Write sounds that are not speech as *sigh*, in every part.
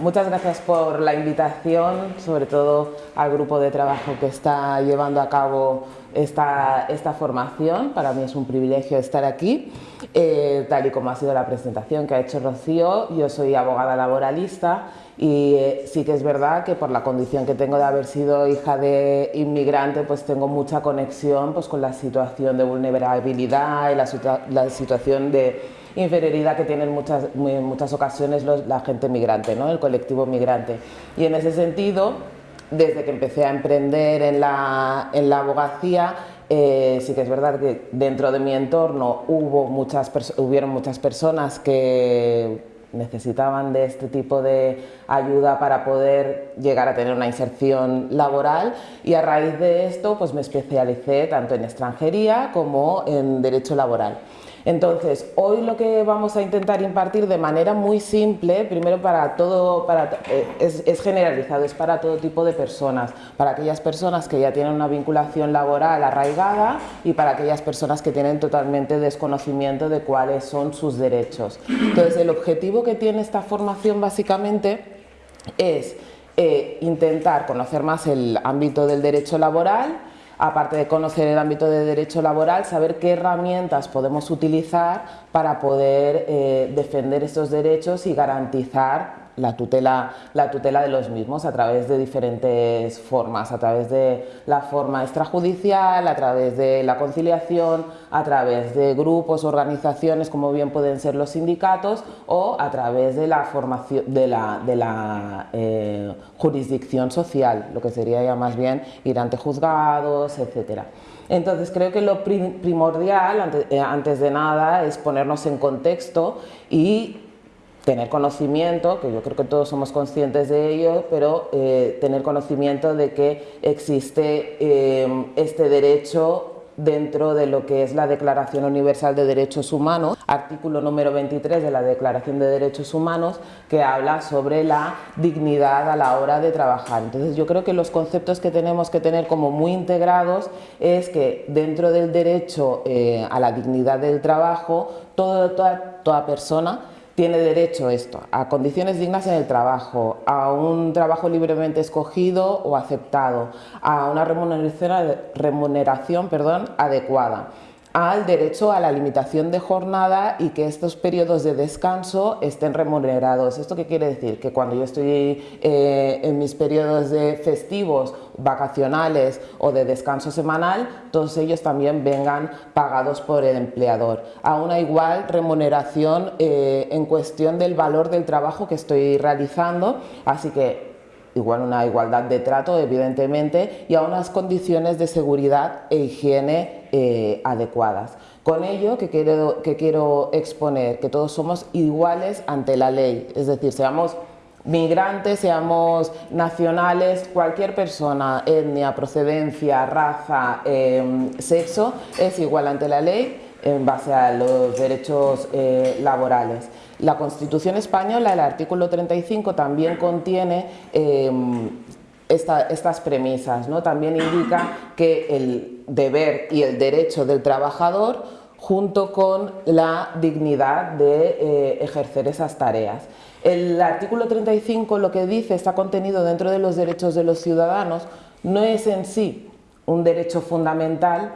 muchas gracias por la invitación, sobre todo al grupo de trabajo que está llevando a cabo esta, esta formación. Para mí es un privilegio estar aquí, eh, tal y como ha sido la presentación que ha hecho Rocío. Yo soy abogada laboralista y eh, sí que es verdad que por la condición que tengo de haber sido hija de inmigrante, pues tengo mucha conexión pues, con la situación de vulnerabilidad y la, la situación de inferioridad que tienen muchas, en muchas ocasiones la gente migrante, ¿no? el colectivo migrante. Y en ese sentido, desde que empecé a emprender en la, en la abogacía, eh, sí que es verdad que dentro de mi entorno hubo muchas hubieron muchas personas que necesitaban de este tipo de ayuda para poder llegar a tener una inserción laboral y a raíz de esto pues me especialicé tanto en extranjería como en derecho laboral. Entonces, hoy lo que vamos a intentar impartir de manera muy simple, primero para todo, para, eh, es, generalizado, es para todo tipo de personas, para aquellas personas que ya tienen una vinculación laboral arraigada y para aquellas personas que tienen totalmente desconocimiento de cuáles son sus derechos. Entonces, el objetivo que tiene esta formación básicamente es eh, intentar conocer más el ámbito del derecho laboral, aparte de conocer el ámbito de derecho laboral, saber qué herramientas podemos utilizar para poder eh, defender estos derechos y garantizar la tutela, la tutela de los mismos a través de diferentes formas, a través de la forma extrajudicial, a través de la conciliación, a través de grupos, organizaciones como bien pueden ser los sindicatos o a través de la formación de la, de la eh, jurisdicción social, lo que sería ya más bien ir ante juzgados, etcétera. Entonces creo que lo primordial, eh, antes de nada, es ponernos en contexto y tener conocimiento, que yo creo que todos somos conscientes de ello, pero eh, tener conocimiento de que existe eh, este derecho dentro de lo que es la Declaración Universal de Derechos Humanos, artículo número 23 de la Declaración de Derechos Humanos, que habla sobre la dignidad a la hora de trabajar. Entonces yo creo que los conceptos que tenemos que tener como muy integrados es que dentro del derecho eh, a la dignidad del trabajo, toda persona tiene derecho esto, a condiciones dignas en el trabajo, a un trabajo libremente escogido o aceptado, a una remuneración, remuneración perdón, adecuada al derecho a la limitación de jornada y que estos periodos de descanso estén remunerados. ¿Esto qué quiere decir? Que cuando yo estoy eh, en mis periodos de festivos, vacacionales o de descanso semanal, todos ellos también vengan pagados por el empleador. A una igual remuneración eh, en cuestión del valor del trabajo que estoy realizando, así que igual una igualdad de trato, evidentemente, y a unas condiciones de seguridad e higiene eh, adecuadas. Con ello, que quiero, que quiero exponer, que todos somos iguales ante la ley, es decir, seamos migrantes, seamos nacionales, cualquier persona, etnia, procedencia, raza, em, sexo, es igual ante la ley en base a los derechos eh, laborales. La Constitución española, el artículo 35, también contiene em, estas premisas, ¿no? también indica que el deber y el derecho del trabajador junto con la dignidad de eh, ejercer esas tareas. El artículo 35 lo que dice, está contenido dentro de los derechos de los ciudadanos, no es en sí un derecho fundamental,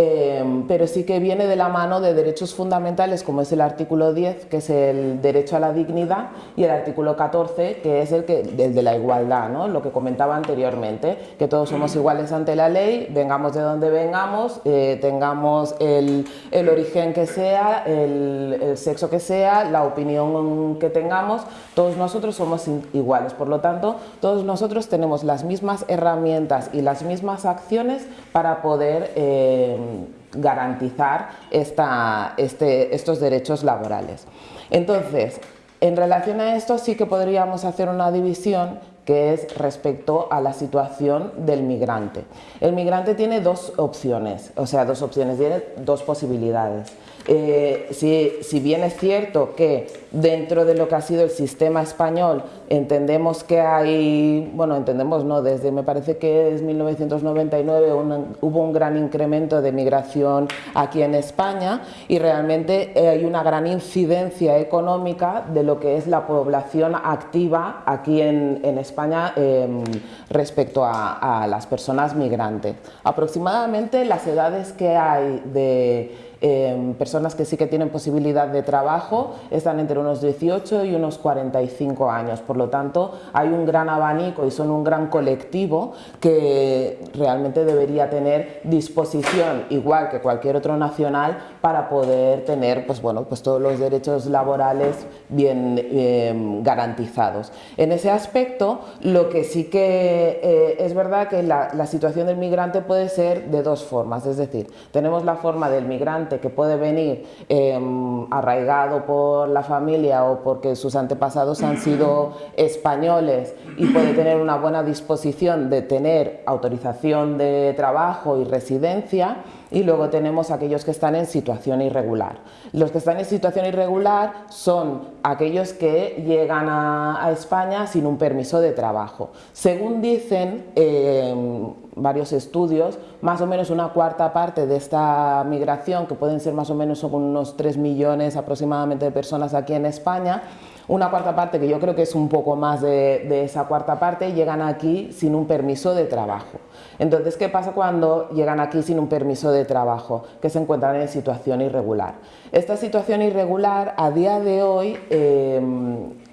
Em, pero sí que viene de la mano de derechos fundamentales como es el artículo 10, que es el derecho a la dignidad, y el artículo 14, que es el, que, de la igualdad, ¿no? lo que comentaba anteriormente, que todos somos iguales ante la ley, vengamos de donde vengamos, eh, tengamos el, el, origen que sea, el, el sexo que sea, la opinión que tengamos, todos nosotros somos iguales, por lo tanto, todos nosotros tenemos las mismas herramientas y las mismas acciones para poder eh, garantizar este, estos derechos laborales. Entonces, en relación a esto sí que podríamos hacer una división que es respecto a la situación del migrante. El migrante tiene dos opciones, o sea, dos opciones, tiene dos posibilidades. Eh, si, bien es cierto que dentro de lo que ha sido el sistema español entendemos que hay, bueno, entendemos no, desde me parece que es 1999 hubo un gran incremento de migración aquí en España y realmente eh, hay una gran incidencia económica de lo que es la población activa aquí en, España em, respecto a las personas migrantes. Aproximadamente las edades que hay de Em, personas que sí que tienen posibilidad de trabajo están entre unos 18 y unos 45 años, por lo tanto hay un gran abanico y son un gran colectivo que realmente debería tener disposición, igual que cualquier otro nacional, para poder tener pues, bueno, pues todos los derechos laborales bien em, garantizados. En ese aspecto, lo que sí que eh, es verdad que la, la situación del migrante puede ser de dos formas, es decir, tenemos la forma del migrante que puede venir em, arraigado por la familia o porque sus antepasados han sido españoles y puede tener una buena disposición de tener autorización de trabajo y residencia y luego tenemos aquellos que están en situación irregular. Los que están en situación irregular son aquellos que llegan a, España sin un permiso de trabajo. Según dicen em, varios estudios, más o menos una cuarta parte de esta migración, que pueden ser más o menos unos 3 millones aproximadamente de personas aquí en España, una cuarta parte, que yo creo que es un poco más de, esa cuarta parte, llegan aquí sin un permiso de trabajo. Entonces, ¿qué pasa cuando llegan aquí sin un permiso de trabajo? Que se encuentran en situación irregular. Esta situación irregular, a día de hoy, eh,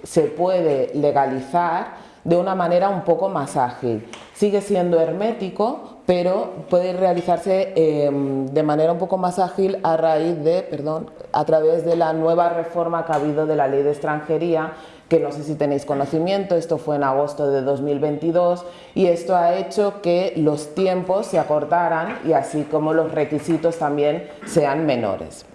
se puede legalizar de una manera un poco más ágil. Sigue siendo hermético, pero puede realizarse em, de manera un poco más ágil a raíz de, perdón, a través de la nueva reforma que ha habido de la ley de extranjería que no sé si tenéis conocimiento, esto fue en agosto de 2022 y esto ha hecho que los tiempos se acortaran y así como los requisitos también sean menores.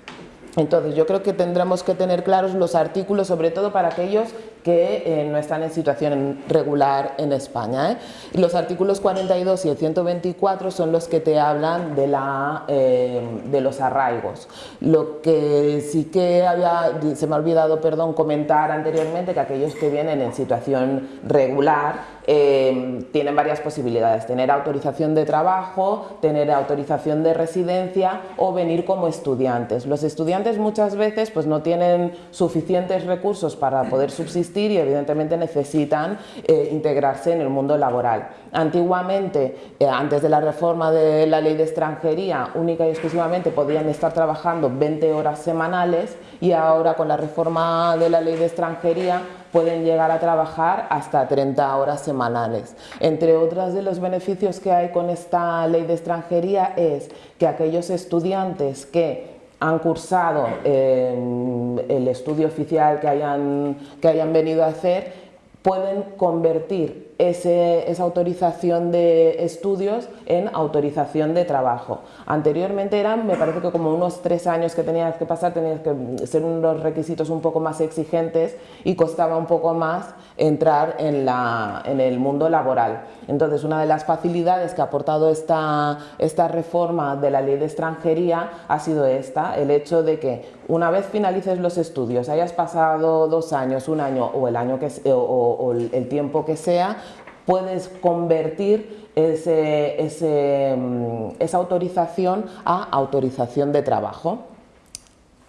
Entonces yo creo que tendremos que tener claros los artículos, sobre todo para aquellos que eh, no están en situación regular en España. ¿eh? Los artículos 42 y el 124 son los que te hablan de, la, eh, de los arraigos. Lo que sí que había, se me ha olvidado perdón, comentar anteriormente que aquellos que vienen en situación regular tienen varias posibilidades, tener autorización de trabajo, tener autorización de residencia o venir como estudiantes. Los estudiantes muchas veces pues, no tienen suficientes recursos para poder subsistir y evidentemente necesitan eh, integrarse en el mundo laboral. Antiguamente, eh, antes de la reforma de la ley de extranjería, única y exclusivamente podían estar trabajando 20 horas semanales y ahora con la reforma de la ley de extranjería pueden llegar a trabajar hasta 30 horas semanales. Entre otros de los beneficios que hay con esta ley de extranjería es que aquellos estudiantes que han cursado el estudio oficial que hayan, que hayan venido a hacer, pueden convertir esa autorización de estudios en autorización de trabajo. Anteriormente eran, me parece que como unos tres años que tenías que pasar, tenías que ser unos requisitos un poco más exigentes y costaba un poco más entrar en, la, en el mundo laboral. Entonces, una de las facilidades que ha aportado esta, esta reforma de la ley de extranjería ha sido esta, el hecho de que una vez finalices los estudios, hayas pasado dos años, un año o el, año que, o el tiempo que sea, puedes convertir ese, mm, esa autorización a autorización de trabajo.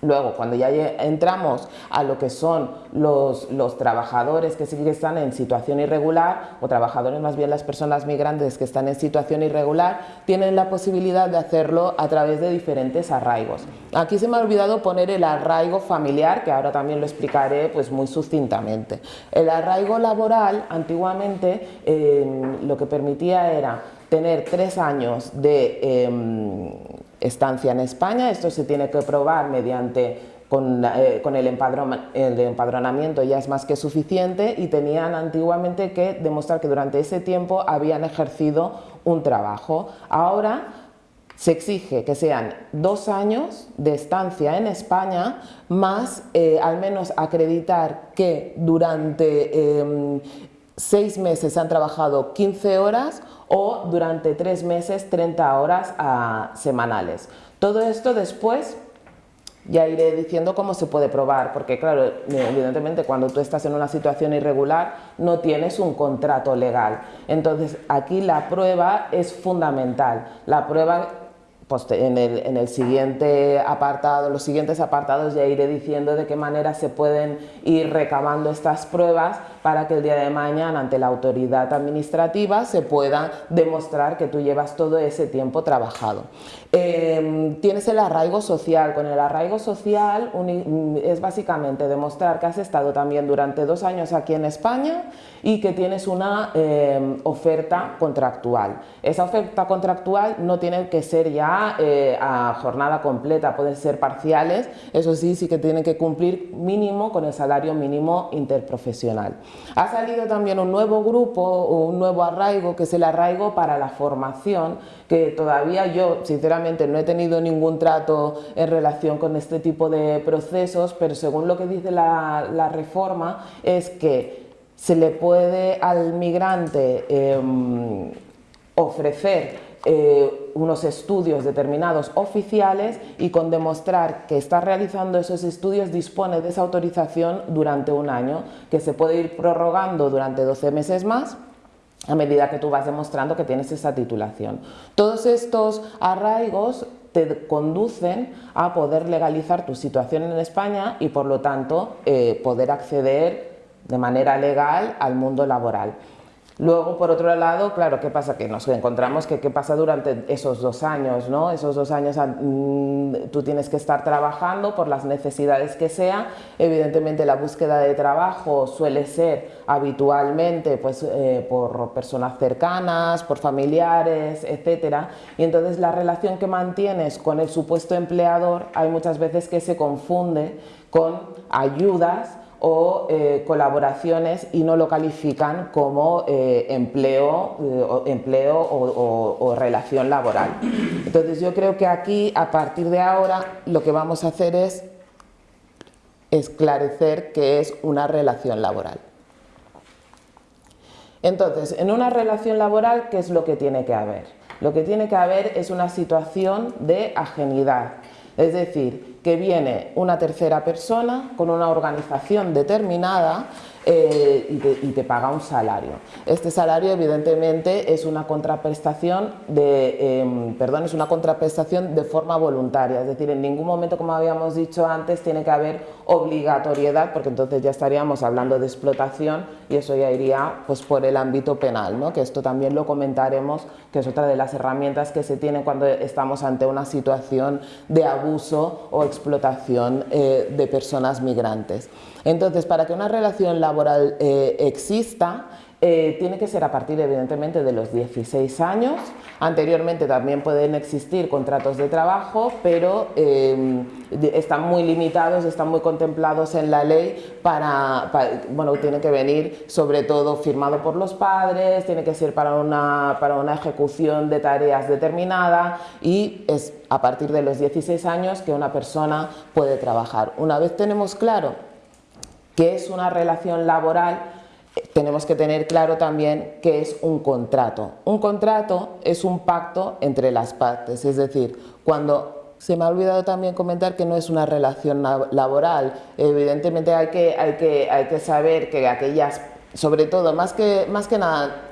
Luego, cuando ya entramos a lo que son los, trabajadores que sí que están en situación irregular, o trabajadores más bien las personas migrantes que están en situación irregular, tienen la posibilidad de hacerlo a través de diferentes arraigos. Aquí se me ha olvidado poner el arraigo familiar, que ahora también lo explicaré pues muy sucintamente. El arraigo laboral, antiguamente, lo que permitía era tener tres años de em, estancia en España, esto se tiene que probar mediante con, eh, el, empadronamiento ya es más que suficiente y tenían antiguamente que demostrar que durante ese tiempo habían ejercido un trabajo. Ahora se exige que sean dos años de estancia en España más eh, al menos acreditar que durante em, seis meses han trabajado 15 horas o durante tres meses 30 horas ah, semanales. Todo esto después ya iré diciendo cómo se puede probar, porque claro, evidentemente cuando tú estás en una situación irregular no tienes un contrato legal. Entonces aquí la prueba es fundamental. La prueba pues, en, el, siguiente apartado, los siguientes apartados ya iré diciendo de qué manera se pueden ir recabando estas pruebas para que el día de mañana ante la autoridad administrativa se pueda demostrar que tú llevas todo ese tiempo trabajado. Em, tienes el arraigo social. Con el arraigo social es básicamente demostrar que has estado también durante dos años aquí en España y que tienes una em, oferta contractual. Esa oferta contractual no tiene que ser ya eh, a jornada completa, pueden ser parciales, eso sí, sí que tienen que cumplir mínimo con el salario mínimo interprofesional. Ha salido también un nuevo grupo, un nuevo arraigo, que es el arraigo para la formación, que todavía yo sinceramente no he tenido ningún trato en relación con este tipo de procesos, pero según lo que dice la, reforma es que se le puede al migrante em, ofrecer eh, unos estudios determinados oficiales y con demostrar que está realizando esos estudios dispone de esa autorización durante un año que se puede ir prorrogando durante 12 meses más a medida que tú vas demostrando que tienes esa titulación. Todos estos arraigos te conducen a poder legalizar tu situación en España y por lo tanto eh, poder acceder de manera legal al mundo laboral. Luego, por otro lado, claro, ¿qué pasa? Que nos encontramos que qué pasa durante esos dos años, ¿no? Esos dos años ah, mm, tú tienes que estar trabajando por las necesidades que sea. Evidentemente la búsqueda de trabajo suele ser habitualmente pues, eh, por personas cercanas, por familiares, etcétera. Y entonces la relación que mantienes con el supuesto empleador hay muchas veces que se confunde con ayudas o eh, colaboraciones y no lo califican como eh, empleo, eh, empleo o, relación laboral. Entonces yo creo que aquí, a partir de ahora, lo que vamos a hacer es esclarecer qué es una relación laboral. Entonces, en una relación laboral, ¿qué es lo que tiene que haber? Lo que tiene que haber es una situación de ajenidad, es decir, que viene una tercera persona con una organización determinada eh, y, te, paga un salario. Este salario evidentemente es una contraprestación de, em, perdón, es una contraprestación de forma voluntaria, es decir, en ningún momento, como habíamos dicho antes, tiene que haber obligatoriedad, porque entonces ya estaríamos hablando de explotación y eso ya iría pues, por el ámbito penal, ¿no? que esto también lo comentaremos, que es otra de las herramientas que se tiene cuando estamos ante una situación de abuso o explotación eh, de personas migrantes. Entonces, para que una relación laboral eh, exista, eh, tiene que ser a partir evidentemente de los 16 años. Anteriormente también pueden existir contratos de trabajo, pero eh, están muy limitados, están muy contemplados en la ley para, bueno, tiene que venir sobre todo firmado por los padres, tiene que ser para una, para una ejecución de tareas determinada y es a partir de los 16 años que una persona puede trabajar. Una vez tenemos claro que es una relación laboral, tenemos que tener claro también que es un contrato. Un contrato es un pacto entre las partes, es decir, cuando se me ha olvidado también comentar que no es una relación laboral, evidentemente hay que, hay que, hay que saber que aquellas, sobre todo, más que, más que nada,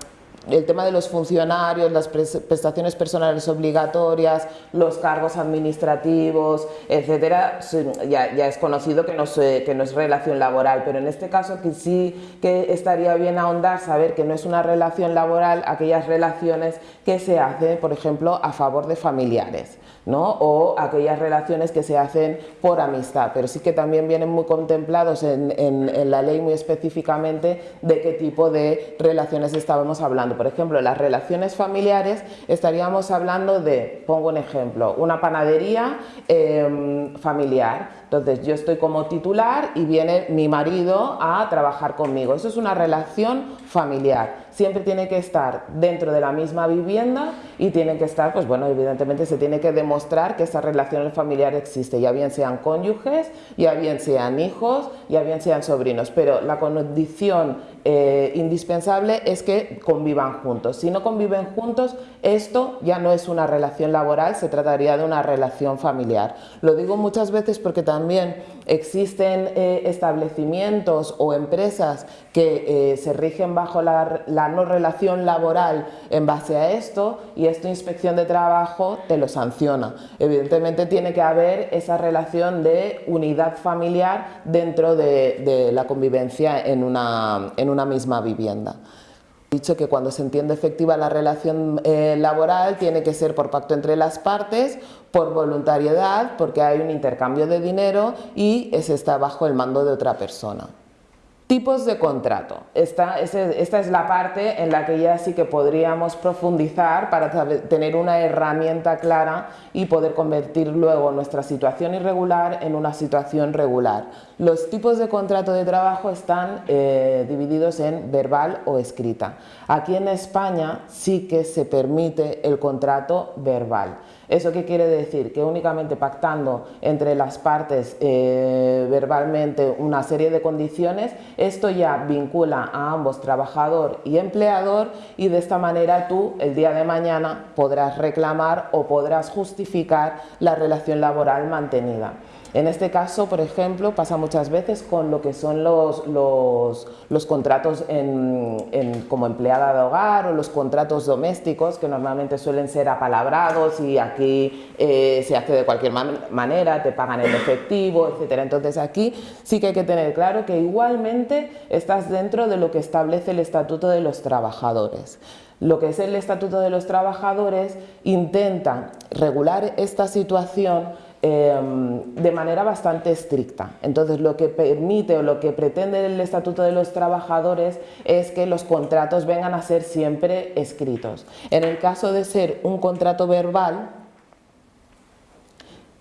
el tema de los funcionarios, las prestaciones personales obligatorias, los cargos administrativos, etcétera, ya, es conocido que no, que no es relación laboral, pero en este caso que sí que estaría bien ahondar, saber que no es una relación laboral aquellas relaciones que se hacen, por ejemplo, a favor de familiares. ¿No? o aquellas relaciones que se hacen por amistad, pero sí que también vienen muy contemplados en, en, la ley muy específicamente de qué tipo de relaciones estábamos hablando. Por ejemplo, las relaciones familiares estaríamos hablando de, pongo un ejemplo, una panadería em, familiar, entonces yo estoy como titular y viene mi marido a trabajar conmigo, eso es una relación familiar. Siempre tiene que estar dentro de la misma vivienda y tiene que estar, pues bueno, evidentemente se tiene que demostrar que esa relación familiar existe, ya bien sean cónyuges, ya bien sean hijos, ya bien sean sobrinos, pero la condición eh, indispensable es que convivan juntos. Si no conviven juntos, esto ya no es una relación laboral, se trataría de una relación familiar. Lo digo muchas veces porque también existen eh, establecimientos o empresas que eh, se rigen bajo la, no relación laboral en base a esto y esto Inspección de Trabajo te lo sanciona. Evidentemente tiene que haber esa relación de unidad familiar dentro de, de la convivencia en una, en una misma vivienda dicho que cuando se entiende efectiva la relación eh, laboral tiene que ser por pacto entre las partes, por voluntariedad, porque hay un intercambio de dinero y se está bajo el mando de otra persona. Tipos de contrato. Esta, es la parte en la que ya sí que podríamos profundizar para tener una herramienta clara y poder convertir luego nuestra situación irregular en una situación regular. Los tipos de contrato de trabajo están eh, divididos en verbal o escrita. Aquí en España sí que se permite el contrato verbal. ¿Eso qué quiere decir? Que únicamente pactando entre las partes eh, verbalmente una serie de condiciones, esto ya vincula a ambos trabajador y empleador y de esta manera tú el día de mañana podrás reclamar o podrás justificar la relación laboral mantenida. En este caso, por ejemplo, pasa muchas veces con lo que son los, los, contratos como empleada de hogar o los contratos domésticos que normalmente suelen ser apalabrados y aquí eh, se hace de cualquier manera, te pagan en efectivo, etc. Entonces aquí sí que hay que tener claro que igualmente estás dentro de lo que establece el Estatuto de los Trabajadores lo que es el Estatuto de los Trabajadores intenta regular esta situación Em, de manera bastante estricta. Entonces lo que permite o lo que pretende el Estatuto de los Trabajadores es que los contratos vengan a ser siempre escritos. En el caso de ser un contrato verbal,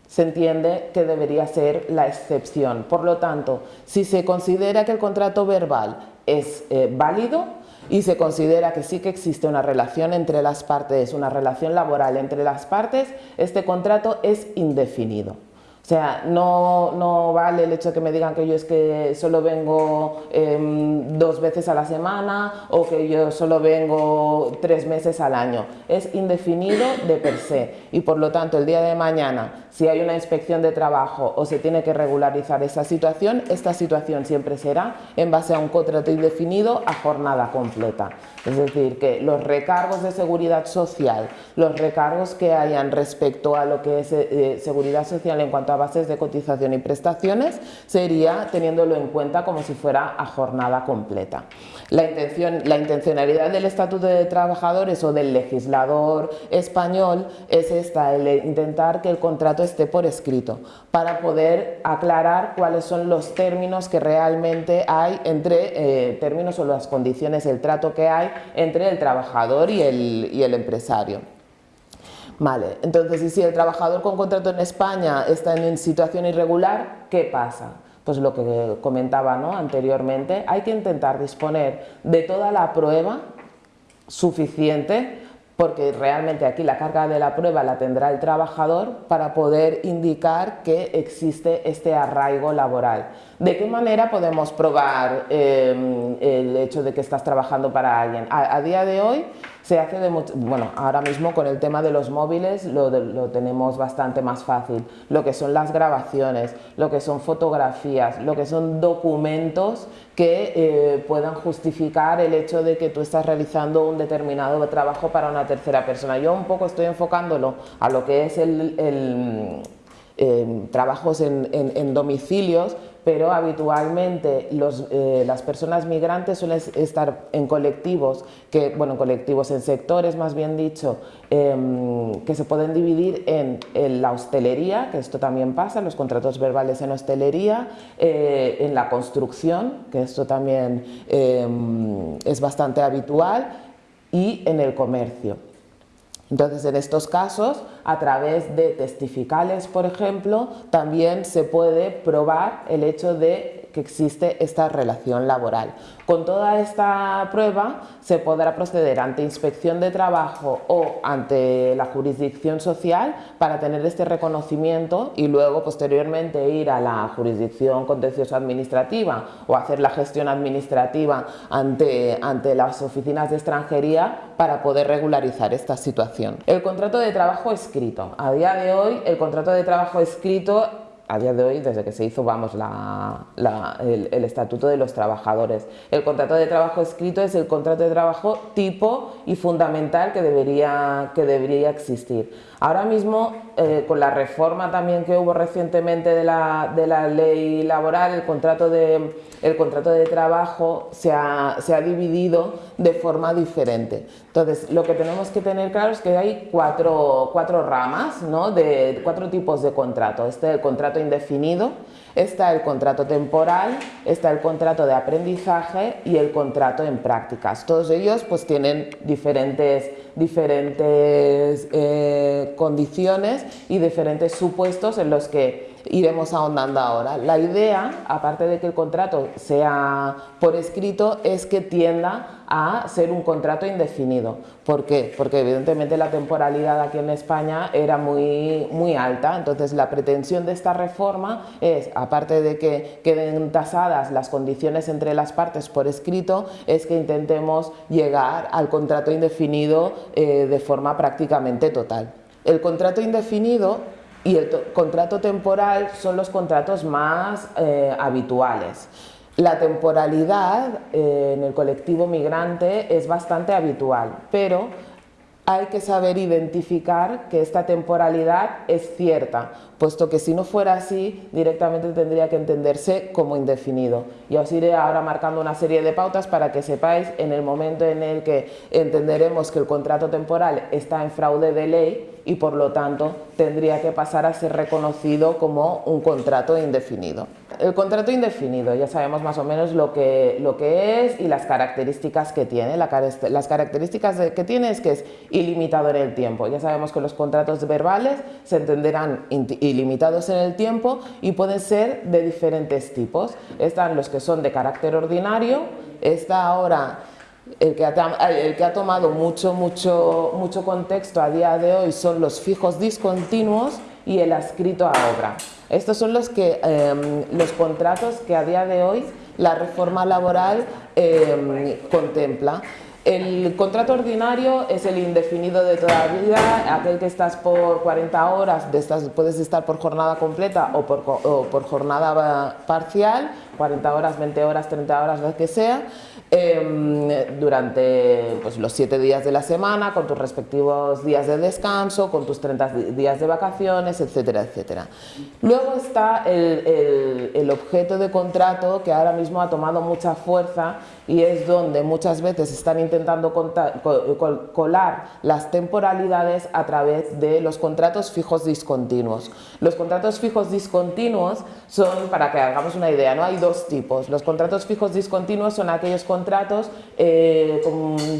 se entiende que debería ser la excepción. Por lo tanto, si se considera que el contrato verbal es eh, válido, y se considera que sí que existe una relación entre las partes, una relación laboral entre las partes, este contrato es indefinido. O sea, no, no, vale el hecho de que me digan que yo es que solo vengo em, dos veces a la semana o que yo solo vengo tres meses al año. Es indefinido de per se y por lo tanto el día de mañana si hay una inspección de trabajo o se tiene que regularizar esa situación, esta situación siempre será en base a un contrato indefinido a jornada completa. Es decir, que los recargos de seguridad social, los recargos que hayan respecto a lo que es eh, seguridad social en cuanto a bases de cotización y prestaciones, sería teniéndolo en cuenta como si fuera a jornada completa. La, intención, la intencionalidad del Estatuto de Trabajadores o del legislador español es esta, el intentar que el contrato esté por escrito, para poder aclarar cuáles son los términos que realmente hay entre, eh, términos o las condiciones, el trato que hay entre el trabajador y el, y el empresario. Vale, entonces, si el trabajador con contrato en España está en situación irregular, ¿qué pasa? Pues lo que comentaba ¿no? anteriormente, hay que intentar disponer de toda la prueba suficiente porque realmente aquí la carga de la prueba la tendrá el trabajador para poder indicar que existe este arraigo laboral. ¿De qué manera podemos probar eh, el hecho de que estás trabajando para alguien? a día de hoy se hace de mucho, bueno, ahora mismo con el tema de los móviles lo, tenemos bastante más fácil, lo que son las grabaciones, lo que son fotografías, lo que son documentos que eh, puedan justificar el hecho de que tú estás realizando un determinado trabajo para una tercera persona. Yo un poco estoy enfocándolo a lo que es el, trabajos en domicilios, pero habitualmente eh, las personas migrantes suelen estar en colectivos, que, bueno, colectivos, en sectores más bien dicho, em, que se pueden dividir en, la hostelería, que esto también pasa, los contratos verbales en hostelería, eh, en la construcción, que esto también em, es bastante habitual, y en el comercio. Entonces, en estos casos, a través de testificales, por ejemplo, también se puede probar el hecho de que existe esta relación laboral. Con toda esta prueba se podrá proceder ante inspección de trabajo o ante la jurisdicción social para tener este reconocimiento y luego posteriormente ir a la jurisdicción contencioso administrativa o hacer la gestión administrativa ante, ante las oficinas de extranjería para poder regularizar esta situación. El contrato de trabajo escrito. A día de hoy el contrato de trabajo escrito a día de hoy, desde que se hizo vamos, el, Estatuto de los Trabajadores. El contrato de trabajo escrito es el contrato de trabajo tipo y fundamental que debería, que debería existir. Ahora mismo, eh, con la reforma también que hubo recientemente de la, de la ley laboral, el contrato de, el contrato de trabajo se ha, se ha, dividido de forma diferente. Entonces, lo que tenemos que tener claro es que hay cuatro, cuatro ramas, ¿no? de, cuatro tipos de contrato. Este es el contrato indefinido, está el contrato temporal, está el contrato de aprendizaje y el contrato en prácticas. Todos ellos pues tienen diferentes, diferentes eh, condiciones y diferentes supuestos en los que iremos ahondando ahora. La idea, aparte de que el contrato sea por escrito, es que tienda a ser un contrato indefinido. ¿Por qué? Porque evidentemente la temporalidad aquí en España era muy, muy alta, entonces la pretensión de esta reforma es, aparte de que queden tasadas las condiciones entre las partes por escrito, es que intentemos llegar al contrato indefinido eh, de forma prácticamente total. El contrato indefinido y el contrato temporal son los contratos más eh, habituales. La temporalidad eh, en el colectivo migrante es bastante habitual, pero hay que saber identificar que esta temporalidad es cierta, puesto que si no fuera así, directamente tendría que entenderse como indefinido. Yo os iré ahora marcando una serie de pautas para que sepáis en el momento en el que entenderemos que el contrato temporal está en fraude de ley y por lo tanto tendría que pasar a ser reconocido como un contrato indefinido. El contrato indefinido, ya sabemos más o menos lo que, lo que es y las características que tiene. las características que tiene es que es ilimitado en el tiempo. Ya sabemos que los contratos verbales se entenderán ilimitados en el tiempo y pueden ser de diferentes tipos. Están los que son de carácter ordinario, está ahora el que, ha, el que ha tomado mucho, mucho, mucho contexto a día de hoy son los fijos discontinuos y el adscrito a obra. Estos son los, que, em, los contratos que a día de hoy la reforma laboral em, contempla. El contrato ordinario es el indefinido de toda vida, aquel que estás por 40 horas, puedes estar por jornada completa o por, jornada parcial, 40 horas, 20 horas, 30 horas, lo que sea, Em, durante pues, los 7 días de la semana, con tus respectivos días de descanso, con tus 30 días de vacaciones, etcétera, etcétera. Luego está el, el, objeto de contrato que ahora mismo ha tomado mucha fuerza y es donde muchas veces están intentando colar las temporalidades a través de los contratos fijos discontinuos. Los contratos fijos discontinuos son, para que hagamos una idea, ¿no? hay dos tipos. Los contratos fijos discontinuos son aquellos contratos, eh,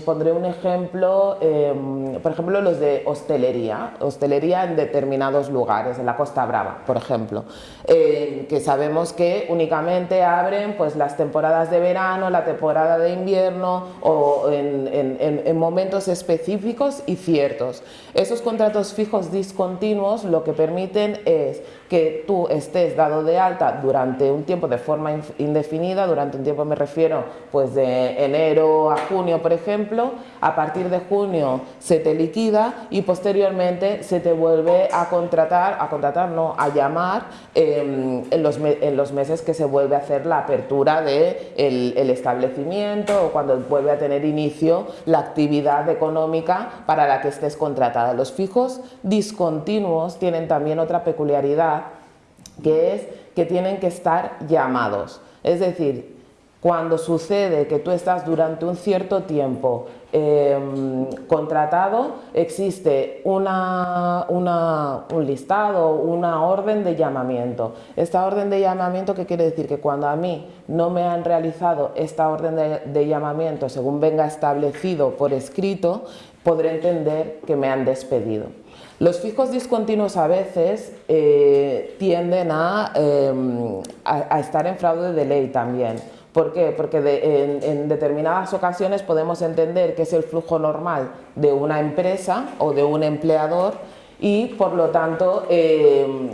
pondré un ejemplo, em, por ejemplo los de hostelería, hostelería en determinados lugares, en la Costa Brava, por ejemplo, eh, que sabemos que únicamente abren pues, las temporadas de verano, la temporada de invierno o en, momentos específicos y ciertos. Esos contratos fijos discontinuos lo que permiten es que tú estés dado de alta durante un tiempo de forma indefinida, durante un tiempo me refiero pues de enero a junio por ejemplo, a partir de junio se te liquida y posteriormente se te vuelve a contratar, a contratar no, a llamar em, en, los, en, los, meses que se vuelve a hacer la apertura del de establecimiento o cuando vuelve a tener inicio la actividad económica para la que estés contratada. Los fijos discontinuos tienen también otra peculiaridad que es que tienen que estar llamados. Es decir, cuando sucede que tú estás durante un cierto tiempo em, contratado, existe una, un listado, una orden de llamamiento. Esta orden de llamamiento, ¿qué quiere decir? Que cuando a mí no me han realizado esta orden de llamamiento según venga establecido por escrito, podré entender que me han despedido. Los fijos discontinuos a veces eh, tienden em, a, estar en fraude de ley también. ¿Por qué? Porque en, determinadas ocasiones podemos entender que es el flujo normal de una empresa o de un empleador y por lo tanto em,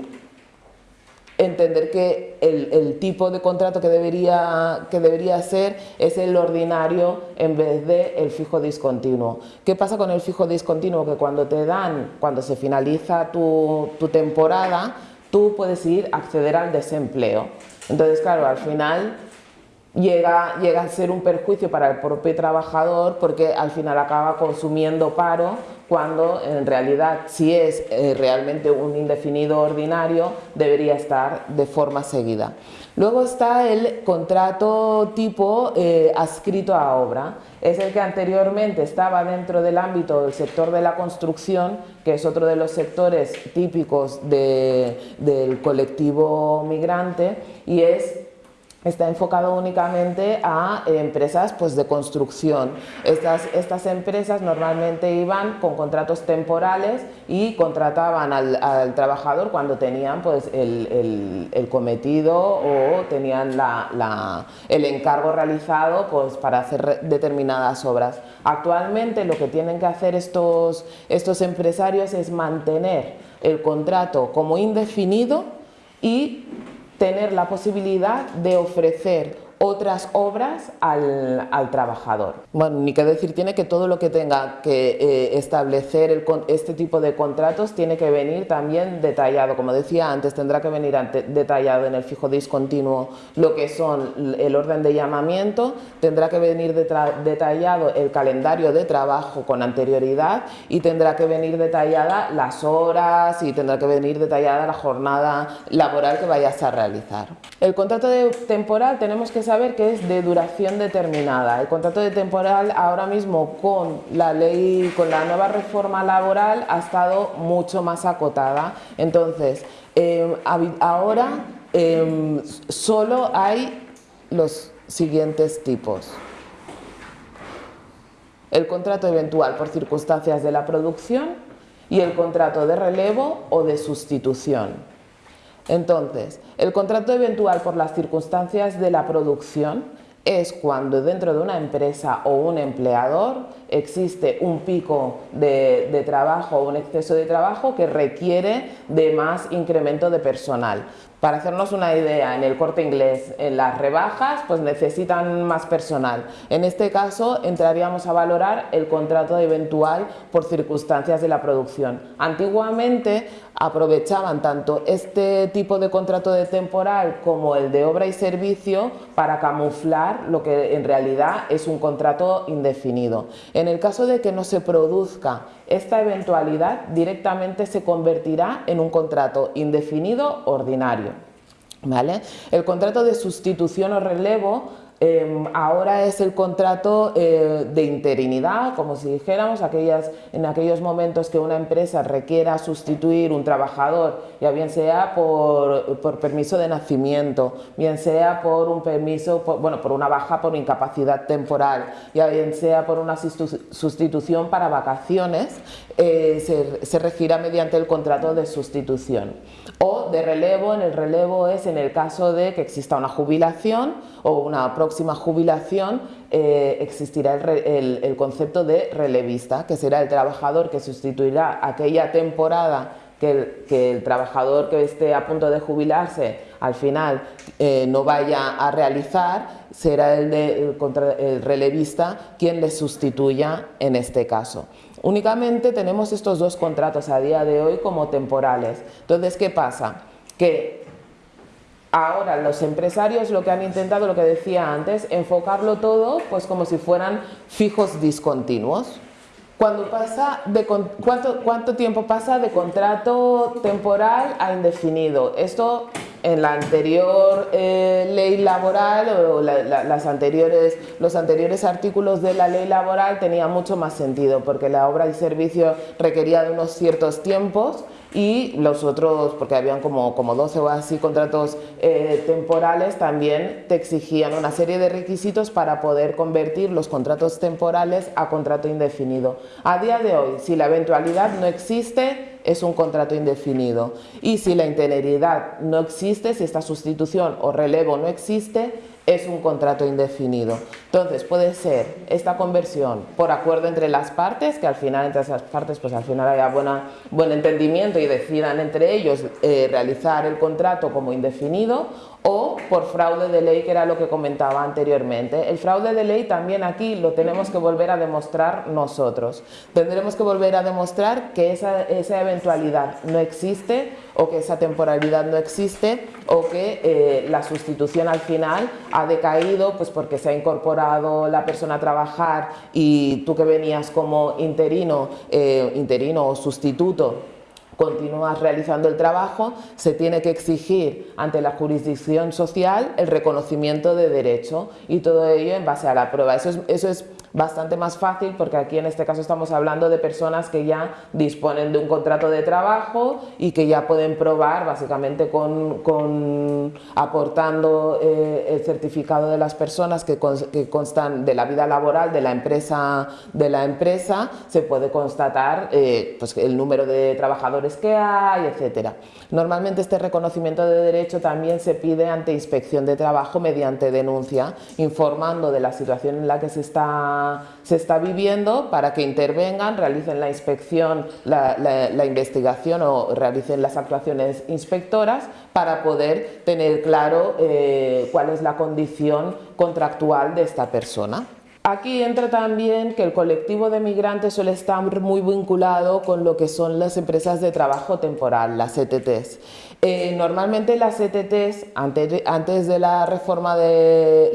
entender que el, tipo de contrato que debería, que debería ser es el ordinario en vez de el fijo discontinuo. ¿Qué pasa con el fijo discontinuo? Que cuando te dan, cuando se finaliza tu, tu temporada, tú puedes ir a acceder al desempleo. Entonces, claro, al final llega, llega a ser un perjuicio para el propio trabajador porque al final acaba consumiendo paro cuando en realidad si es eh, realmente un indefinido ordinario debería estar de forma seguida. Luego está el contrato tipo eh, adscrito a obra, es el que anteriormente estaba dentro del ámbito del sector de la construcción, que es otro de los sectores típicos del colectivo migrante y es está enfocado únicamente a empresas pues, de construcción. Estas, estas empresas normalmente iban con contratos temporales y contrataban al, trabajador cuando tenían pues, el, cometido o tenían la, el encargo realizado pues, para hacer determinadas obras. Actualmente lo que tienen que hacer estos, estos empresarios es mantener el contrato como indefinido y tener la posibilidad de ofrecer otras obras al, trabajador. Bueno, ni que decir tiene que todo lo que tenga que eh, establecer este tipo de contratos tiene que venir también detallado, como decía antes, tendrá que venir detallado en el fijo discontinuo lo que son el orden de llamamiento, tendrá que venir detallado el calendario de trabajo con anterioridad y tendrá que venir detallada las horas y tendrá que venir detallada la jornada laboral que vayas a realizar. El contrato de temporal tenemos que saber que es de duración determinada. El contrato de temporal ahora mismo con la ley, con la nueva reforma laboral ha estado mucho más acotada. Entonces, em, ahora em, solo hay los siguientes tipos. El contrato eventual por circunstancias de la producción y el contrato de relevo o de sustitución. Entonces, el contrato eventual por las circunstancias de la producción es cuando dentro de una empresa o un empleador existe un pico de, trabajo o un exceso de trabajo que requiere de más incremento de personal. Para hacernos una idea, en el corte inglés, en las rebajas, pues necesitan más personal. En este caso, entraríamos a valorar el contrato eventual por circunstancias de la producción. Antiguamente aprovechaban tanto este tipo de contrato de temporal como el de obra y servicio para camuflar lo que en realidad es un contrato indefinido. En el caso de que no se produzca esta eventualidad, directamente se convertirá en un contrato indefinido ordinario. ¿Vale? El contrato de sustitución o relevo Em, ahora es el contrato eh, de interinidad, como si dijéramos, aquellas, en aquellos momentos que una empresa requiera sustituir un trabajador, ya bien sea por, permiso de nacimiento, bien sea por un permiso, bueno, por una baja por incapacidad temporal, ya bien sea por una sustitución para vacaciones, eh, se, regirá mediante el contrato de sustitución. O de relevo, en el relevo es en el caso de que exista una jubilación o una próxima jubilación, eh, existirá el, concepto de relevista, que será el trabajador que sustituirá aquella temporada que el, trabajador que esté a punto de jubilarse al final eh, no vaya a realizar, será el relevista quien le sustituya en este caso. Únicamente tenemos estos dos contratos a día de hoy como temporales. Entonces, ¿qué pasa? Que ahora los empresarios lo que han intentado, lo que decía antes, enfocarlo todo pues como si fueran fijos discontinuos. Cuando pasa de, ¿cuánto, ¿Cuánto tiempo pasa de contrato temporal a indefinido? Esto en la anterior eh, ley laboral o las anteriores, los anteriores artículos de la ley laboral tenía mucho más sentido porque la obra y servicio requería de unos ciertos tiempos y los otros, porque habían como, como 12 o así contratos eh, temporales, también te exigían una serie de requisitos para poder convertir los contratos temporales a contrato indefinido. A día de hoy, si la eventualidad no existe, es un contrato indefinido. Y si la integridad no existe, si esta sustitución o relevo no existe, es un contrato indefinido. Entonces puede ser esta conversión por acuerdo entre las partes, que al final entre esas partes pues al final haya buena, buen entendimiento y decidan entre ellos eh, realizar el contrato como indefinido o por fraude de ley, que era lo que comentaba anteriormente. El fraude de ley también aquí lo tenemos que volver a demostrar nosotros. Tendremos que volver a demostrar que esa, esa eventualidad no existe o que esa temporalidad no existe o que eh, la sustitución al final ha decaído pues porque se ha incorporado la persona a trabajar y tú que venías como interino, eh, interino o sustituto continúas realizando el trabajo, se tiene que exigir ante la jurisdicción social el reconocimiento de derecho y todo ello en base a la prueba. Eso es, eso es bastante más fácil porque aquí en este caso estamos hablando de personas que ya disponen de un contrato de trabajo y que ya pueden probar básicamente con, aportando eh, el certificado de las personas que, constan de la vida laboral de la empresa, de la empresa se puede constatar eh, pues el número de trabajadores que hay, etcétera. Normalmente este reconocimiento de derecho también se pide ante inspección de trabajo mediante denuncia, informando de la situación en la que se está se está viviendo para que intervengan, realicen la inspección, la, investigación o realicen las actuaciones inspectoras para poder tener claro eh, cuál es la condición contractual de esta persona. Aquí entra también que el colectivo de migrantes suele estar muy vinculado con lo que son las empresas de trabajo temporal, las ETTs. Eh, normalmente las ETTs, antes, de la reforma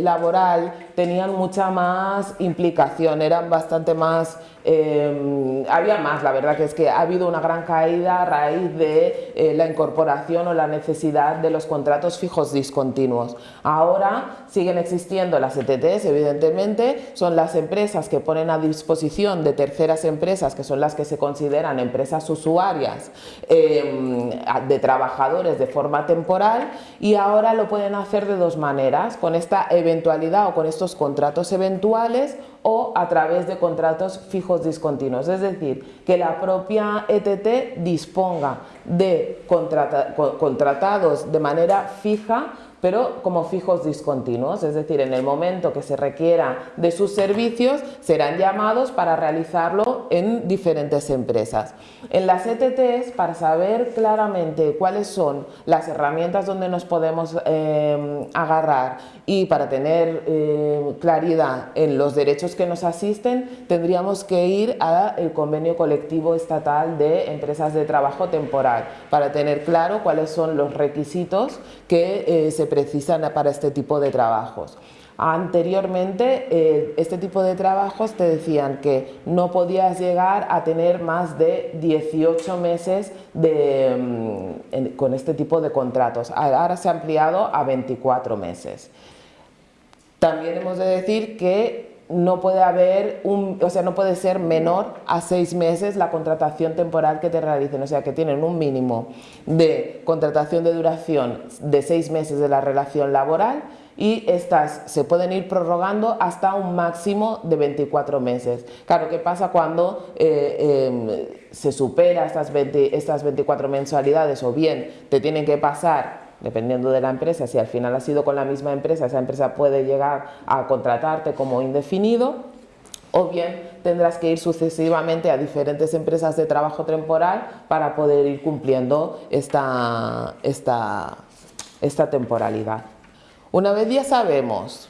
laboral, tenían mucha más implicación, eran bastante más eh, había más, la verdad que es que ha habido una gran caída a raíz de eh, la incorporación o la necesidad de los contratos fijos discontinuos. Ahora siguen existiendo las ETTs, evidentemente, son las empresas que ponen a disposición de terceras empresas, que son las que se consideran empresas usuarias em, de trabajadores de forma temporal y ahora lo pueden hacer de dos maneras, con esta eventualidad o con estos contratos eventuales o a través de contratos fijos discontinuos, es decir, que la propia ETT disponga de contratados de manera fija pero como fijos discontinuos, es decir, en el momento que se requiera de sus servicios serán llamados para realizarlo en diferentes empresas. En las ETTs, para saber claramente cuáles son las herramientas donde nos podemos eh, agarrar y para tener eh, claridad en los derechos que nos asisten, tendríamos que ir al convenio colectivo estatal de empresas de trabajo temporal para tener claro cuáles son los requisitos que eh, se precisan para este tipo de trabajos. Anteriormente, eh, este tipo de trabajos te decían que no podías llegar a tener más de 18 meses mm, con este tipo de contratos. Ahora se ha ampliado a 24 meses. También hemos de decir que no puede haber un, o sea, no puede ser menor a seis meses la contratación temporal que te realicen, o sea, que tienen un mínimo de contratación de duración de seis meses de la relación laboral y estas se pueden ir prorrogando hasta un máximo de 24 meses. Claro, ¿qué pasa cuando eh, em, se supera estas, estas 24 mensualidades o bien te tienen que pasar dependiendo de la empresa, si al final ha sido con la misma empresa, esa empresa puede llegar a contratarte como indefinido o bien tendrás que ir sucesivamente a diferentes empresas de trabajo temporal para poder ir cumpliendo esta, esta, esta temporalidad. Una vez ya sabemos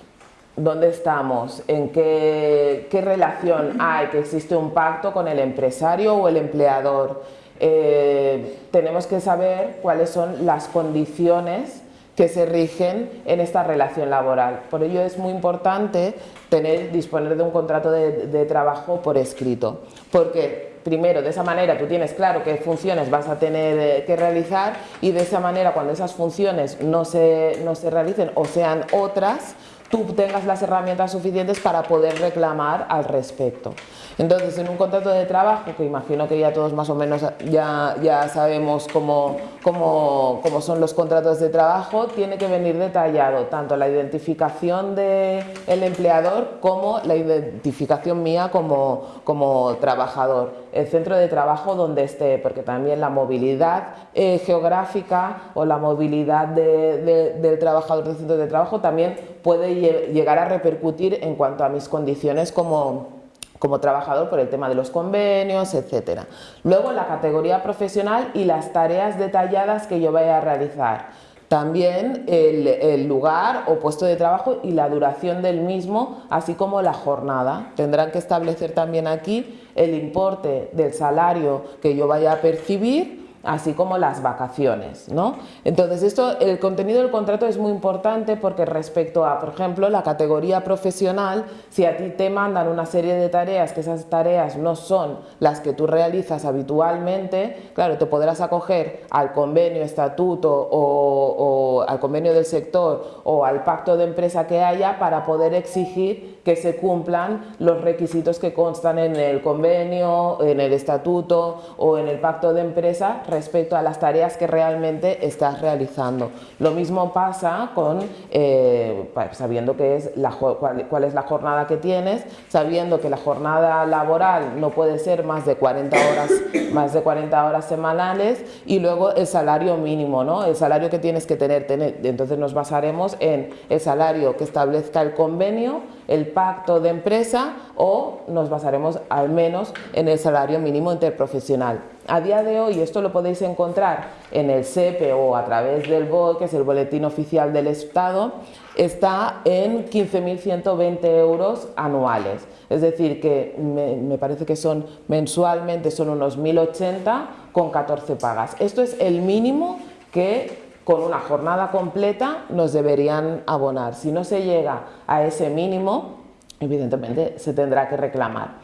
dónde estamos, en qué, qué relación hay, que existe un pacto con el empresario o el empleador, eh, tenemos que saber cuáles son las condiciones que se rigen en esta relación laboral. Por ello es muy importante tener, disponer de un contrato de, trabajo por escrito, porque primero, de esa manera tú tienes claro qué funciones vas a tener eh, que realizar y de esa manera cuando esas funciones no se, no se realicen o sean otras, tú tengas las herramientas suficientes para poder reclamar al respecto. Entonces, en un contrato de trabajo, que imagino que ya todos más o menos ya, ya sabemos cómo, cómo, cómo son los contratos de trabajo, tiene que venir detallado tanto la identificación del empleador como la identificación mía como, como trabajador, el centro de trabajo donde esté, porque también la movilidad eh, geográfica o la movilidad del trabajador del centro de trabajo también puede llegar a repercutir en cuanto a mis condiciones como como trabajador por el tema de los convenios, etc. Luego la categoría profesional y las tareas detalladas que yo vaya a realizar. También el, lugar o puesto de trabajo y la duración del mismo, así como la jornada. Tendrán que establecer también aquí el importe del salario que yo vaya a percibir así como las vacaciones. ¿no? Entonces, esto, el contenido del contrato es muy importante porque respecto a, por ejemplo, la categoría profesional, si a ti te mandan una serie de tareas, que esas tareas no son las que tú realizas habitualmente, claro, te podrás acoger al convenio, estatuto o, o al convenio del sector o al pacto de empresa que haya para poder exigir que se cumplan los requisitos que constan en el convenio, en el estatuto o en el pacto de empresa respecto a las tareas que realmente estás realizando. Lo mismo pasa con eh, sabiendo que es la, cuál, es la jornada que tienes, sabiendo que la jornada laboral no puede ser más de 40 horas, *coughs* más de 40 horas semanales y luego el salario mínimo, ¿no? el salario que tienes que tener. Entonces nos basaremos en el salario que establezca el convenio, el pacto de empresa o nos basaremos al menos en el salario mínimo interprofesional. A día de hoy esto lo podéis encontrar en el SEPE o a través del BOE, que es el Boletín Oficial del Estado, está en 15.120 euros anuales. Es decir, que me, parece que son mensualmente son unos 1.080 con 14 pagas. Esto es el mínimo que con una jornada completa nos deberían abonar. Si no se llega a ese mínimo, evidentemente se tendrá que reclamar.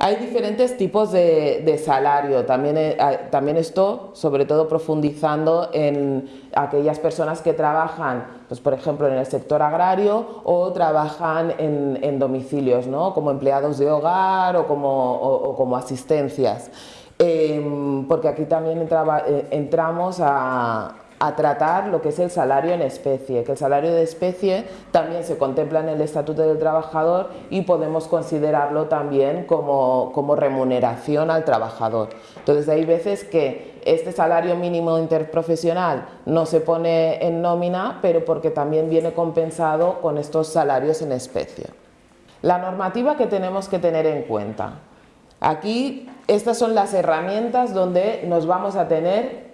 Hay diferentes tipos de, salario, también, eh, también esto sobre todo profundizando en aquellas personas que trabajan, pues por ejemplo en el sector agrario o trabajan en, domicilios, ¿no? como empleados de hogar o como, como asistencias. Em, porque aquí también eh, entramos a, a tratar lo que es el salario en especie, que el salario de especie también se contempla en el Estatuto del Trabajador y podemos considerarlo también como, como remuneración al trabajador. Entonces hay veces que este salario mínimo interprofesional no se pone en nómina, pero porque también viene compensado con estos salarios en especie. La normativa que tenemos que tener en cuenta. Aquí estas son las herramientas donde nos vamos a tener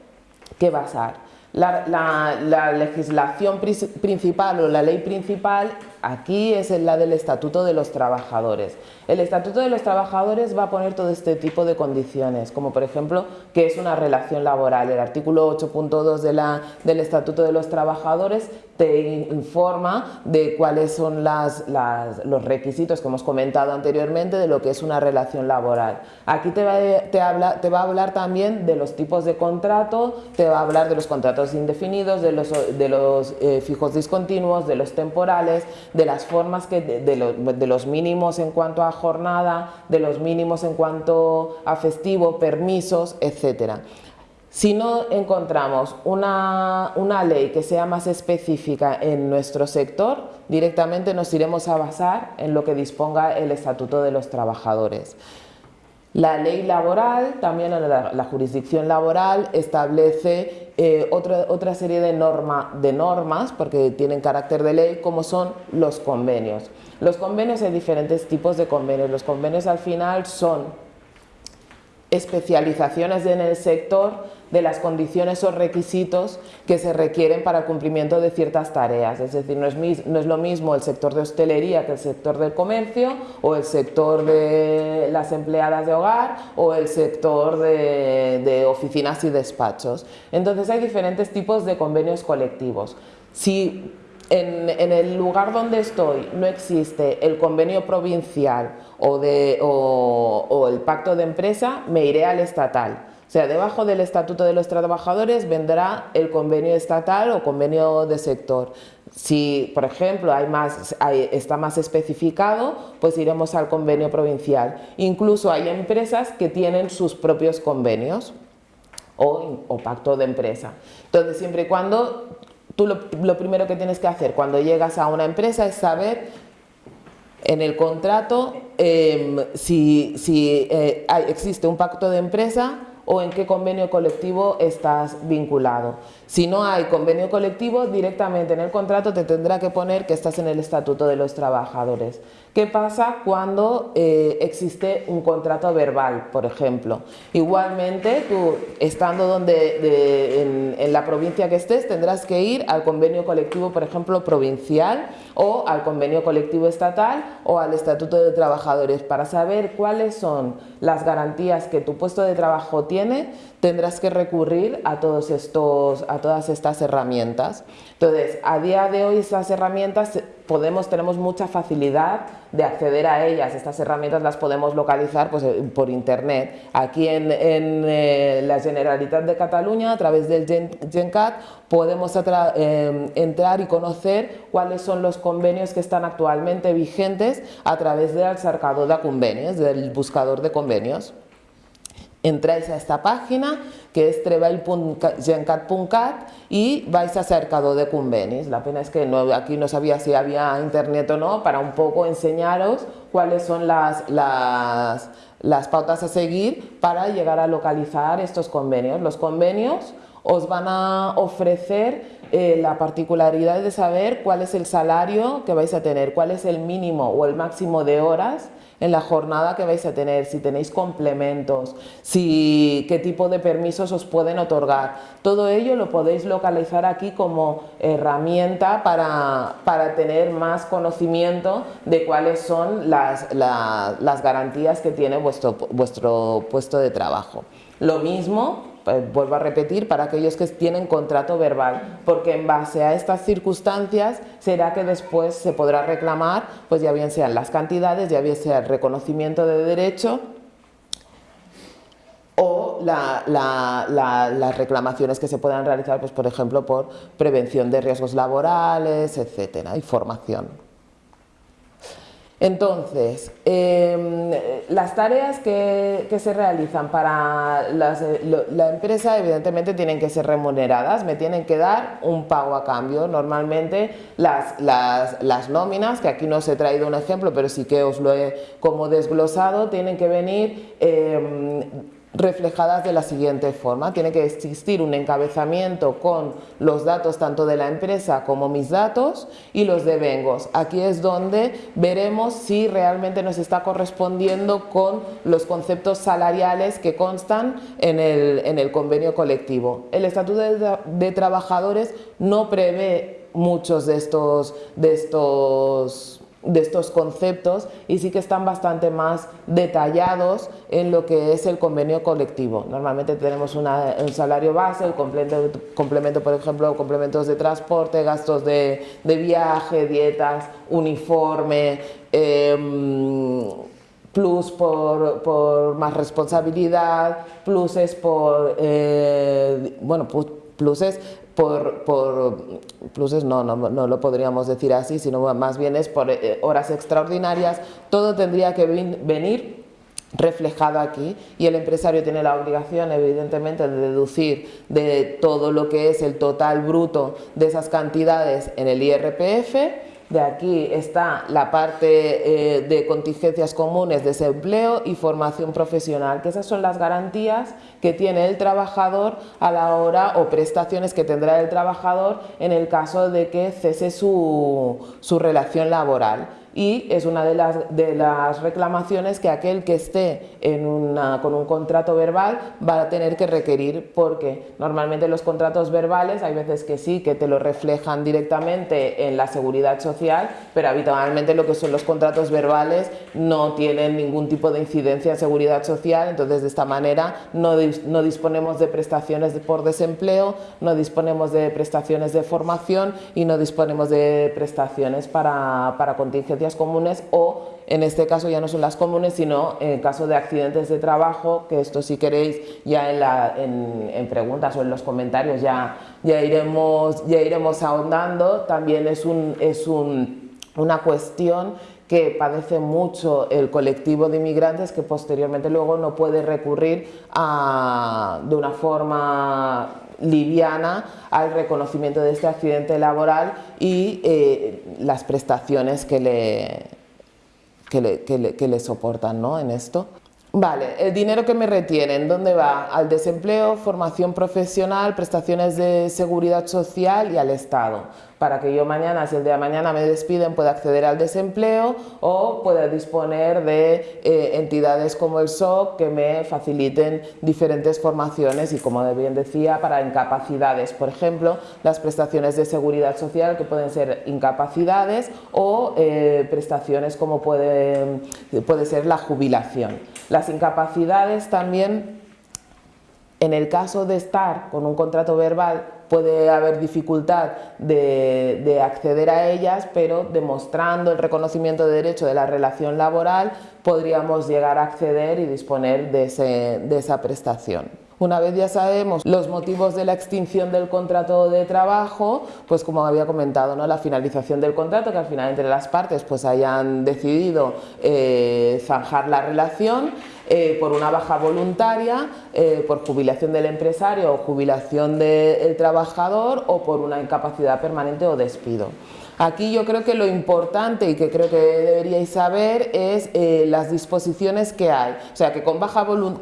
que basar. La, legislación principal o la ley principal aquí es la del Estatuto de los Trabajadores. El Estatuto de los Trabajadores va a poner todo este tipo de condiciones, como por ejemplo que es una relación laboral. El artículo 8.2 del Estatuto de los Trabajadores te informa de cuáles son los requisitos que hemos comentado anteriormente de lo que es una relación laboral. Aquí te va, a hablar también de los tipos de contrato, te va a hablar de los contratos indefinidos, de los, de los eh, fijos discontinuos, de los temporales, de las formas que, de, los mínimos en cuanto a jornada, de los mínimos en cuanto a festivo, permisos, etcétera. Si no encontramos una, ley que sea más específica en nuestro sector, directamente nos iremos a basar en lo que disponga el Estatuto de los Trabajadores. La ley laboral, también la, jurisdicción laboral, establece eh, otra, otra, serie de, de normas, porque tienen carácter de ley, como son los convenios. Los convenios, hay diferentes tipos de convenios. Los convenios al final son especializaciones en el sector de las condiciones o requisitos que se requieren para el cumplimiento de ciertas tareas. Es decir, no es, no es, lo mismo el sector de hostelería que el sector del comercio o el sector de las empleadas de hogar o el sector de, oficinas y despachos. Entonces hay diferentes tipos de convenios colectivos. Si en, el lugar donde estoy no existe el convenio provincial o, de, o el pacto de empresa, me iré al estatal. O sea, debajo del Estatuto de los Trabajadores vendrá el convenio estatal o convenio de sector. Si, por ejemplo, hay más, está más especificado, pues iremos al convenio provincial. Incluso hay empresas que tienen sus propios convenios o, pacto de empresa. Entonces, siempre y cuando, tú lo, primero que tienes que hacer cuando llegas a una empresa es saber en el contrato em, si, eh, existe un pacto de empresa o en qué convenio colectivo estás vinculado. Si no hay convenio colectivo, directamente en el contrato te tendrá que poner que estás en el Estatuto de los Trabajadores. ¿Qué pasa cuando eh, existe un contrato verbal, por ejemplo? Igualmente, tú estando donde, en, en, la provincia que estés, tendrás que ir al convenio colectivo, por ejemplo, provincial o al convenio colectivo estatal o al Estatuto de Trabajadores para saber cuáles son las garantías que tu puesto de trabajo tiene, tendrás que recurrir a, todos estos, a todas estas herramientas. Entonces, a día de hoy estas herramientas podemos, tenemos mucha facilidad de acceder a ellas. Estas herramientas las podemos localizar pues, eh, por internet. Aquí en, eh, la Generalitat de Cataluña, a través del GenCat, podemos eh, entrar y conocer cuáles son los convenios que están actualmente vigentes a través del cercador de convenios, del buscador de convenios entráis a esta página que es treball.gencat.cat y vais a cercado de convenis. La pena es que no, aquí no sabía si había internet o no para un poco enseñaros cuáles son las, las, las pautas a seguir para llegar a localizar estos convenios. Los convenios os van a ofrecer eh, la particularidad de saber cuál es el salario que vais a tener, cuál es el mínimo o el máximo de horas en la jornada que vais a tener, si tenéis complementos, si, qué tipo de permisos os pueden otorgar. Todo ello lo podéis localizar aquí como herramienta para, para tener más conocimiento de cuáles son las, las garantías que tiene vuestro, vuestro puesto de trabajo. Lo mismo pues, vuelvo a repetir, para aquellos que tienen contrato verbal, porque en base a estas circunstancias será que después se podrá reclamar, pues ya bien sean las cantidades, ya bien sea el reconocimiento de derecho o las reclamaciones que se puedan realizar, pues por ejemplo, por prevención de riesgos laborales, etcétera, y formación. Entonces, em, las tareas que, se realizan para eh, la empresa evidentemente tienen que ser remuneradas, me tienen que dar un pago a cambio. Normalmente las, las, nóminas, que aquí no os he traído un ejemplo, pero sí que os lo he como desglosado, tienen que venir em, reflejadas de la siguiente forma. Tiene que existir un encabezamiento con los datos tanto de la empresa como mis datos y los devengos. Aquí es donde veremos si realmente nos está correspondiendo con los conceptos salariales que constan en el, en el convenio colectivo. El Estatuto de, de Trabajadores no prevé muchos de estos, de estos de estos conceptos y sí que están bastante más detallados en lo que es el convenio colectivo. Normalmente tenemos un salario base, el complemento, complemento, por ejemplo, complementos de transporte, gastos de, viaje, dietas, uniforme, em, plus por, más responsabilidad, pluses por, eh, bueno, pluses por, por pluses, no, no, no, lo podríamos decir así, sino más bien es por eh, horas extraordinarias, todo tendría que venir reflejado aquí y el empresario tiene la obligación evidentemente de deducir de todo lo que es el total bruto de esas cantidades en el IRPF de aquí está la parte eh, de contingencias comunes, desempleo y formación profesional, que esas son las garantías que tiene el trabajador a la hora o prestaciones que tendrá el trabajador en el caso de que cese su, su relación laboral y es una de las, de las reclamaciones que aquel que esté en una, con un contrato verbal va a tener que requerir porque normalmente los contratos verbales hay veces que sí, que te lo reflejan directamente en la seguridad social, pero habitualmente lo que son los contratos verbales no tienen ningún tipo de incidencia en seguridad social, entonces de esta manera no, no disponemos de prestaciones por desempleo, no disponemos de prestaciones de formación y no disponemos de prestaciones para, para contingencia comunes o en este caso ya no son las comunes, sino en caso de accidentes de trabajo, que esto si queréis ya en, preguntas o en los comentarios ya, ya, iremos, ya iremos ahondando, también es, un, es una cuestión que padece mucho el colectivo de inmigrantes que posteriormente luego no puede recurrir a, de una forma liviana al reconocimiento de este accidente laboral y eh, las prestaciones que le, que le, soportan ¿no? en esto. Vale, el dinero que me retienen, ¿dónde va? Al desempleo, formación profesional, prestaciones de seguridad social y al Estado para que yo mañana, si el día de mañana me despiden, pueda acceder al desempleo o pueda disponer de eh, entidades como el SOC que me faciliten diferentes formaciones y como bien decía, para incapacidades, por ejemplo, las prestaciones de seguridad social que pueden ser incapacidades o eh, prestaciones como puede, puede ser la jubilación. Las incapacidades también en el caso de estar con un contrato verbal puede haber dificultad de, acceder a ellas, pero demostrando el reconocimiento de derecho de la relación laboral podríamos llegar a acceder y disponer de, de esa prestación. Una vez ya sabemos los motivos de la extinción del contrato de trabajo, pues como había comentado, ¿no? la finalización del contrato, que al final entre las partes pues hayan decidido eh, zanjar la relación, eh, por una baja voluntaria, eh, por jubilación del empresario o jubilación del trabajador o por una incapacidad permanente o despido. Aquí yo creo que lo importante y que creo que deberíais saber es eh, las disposiciones que hay. O sea, que con, baja con,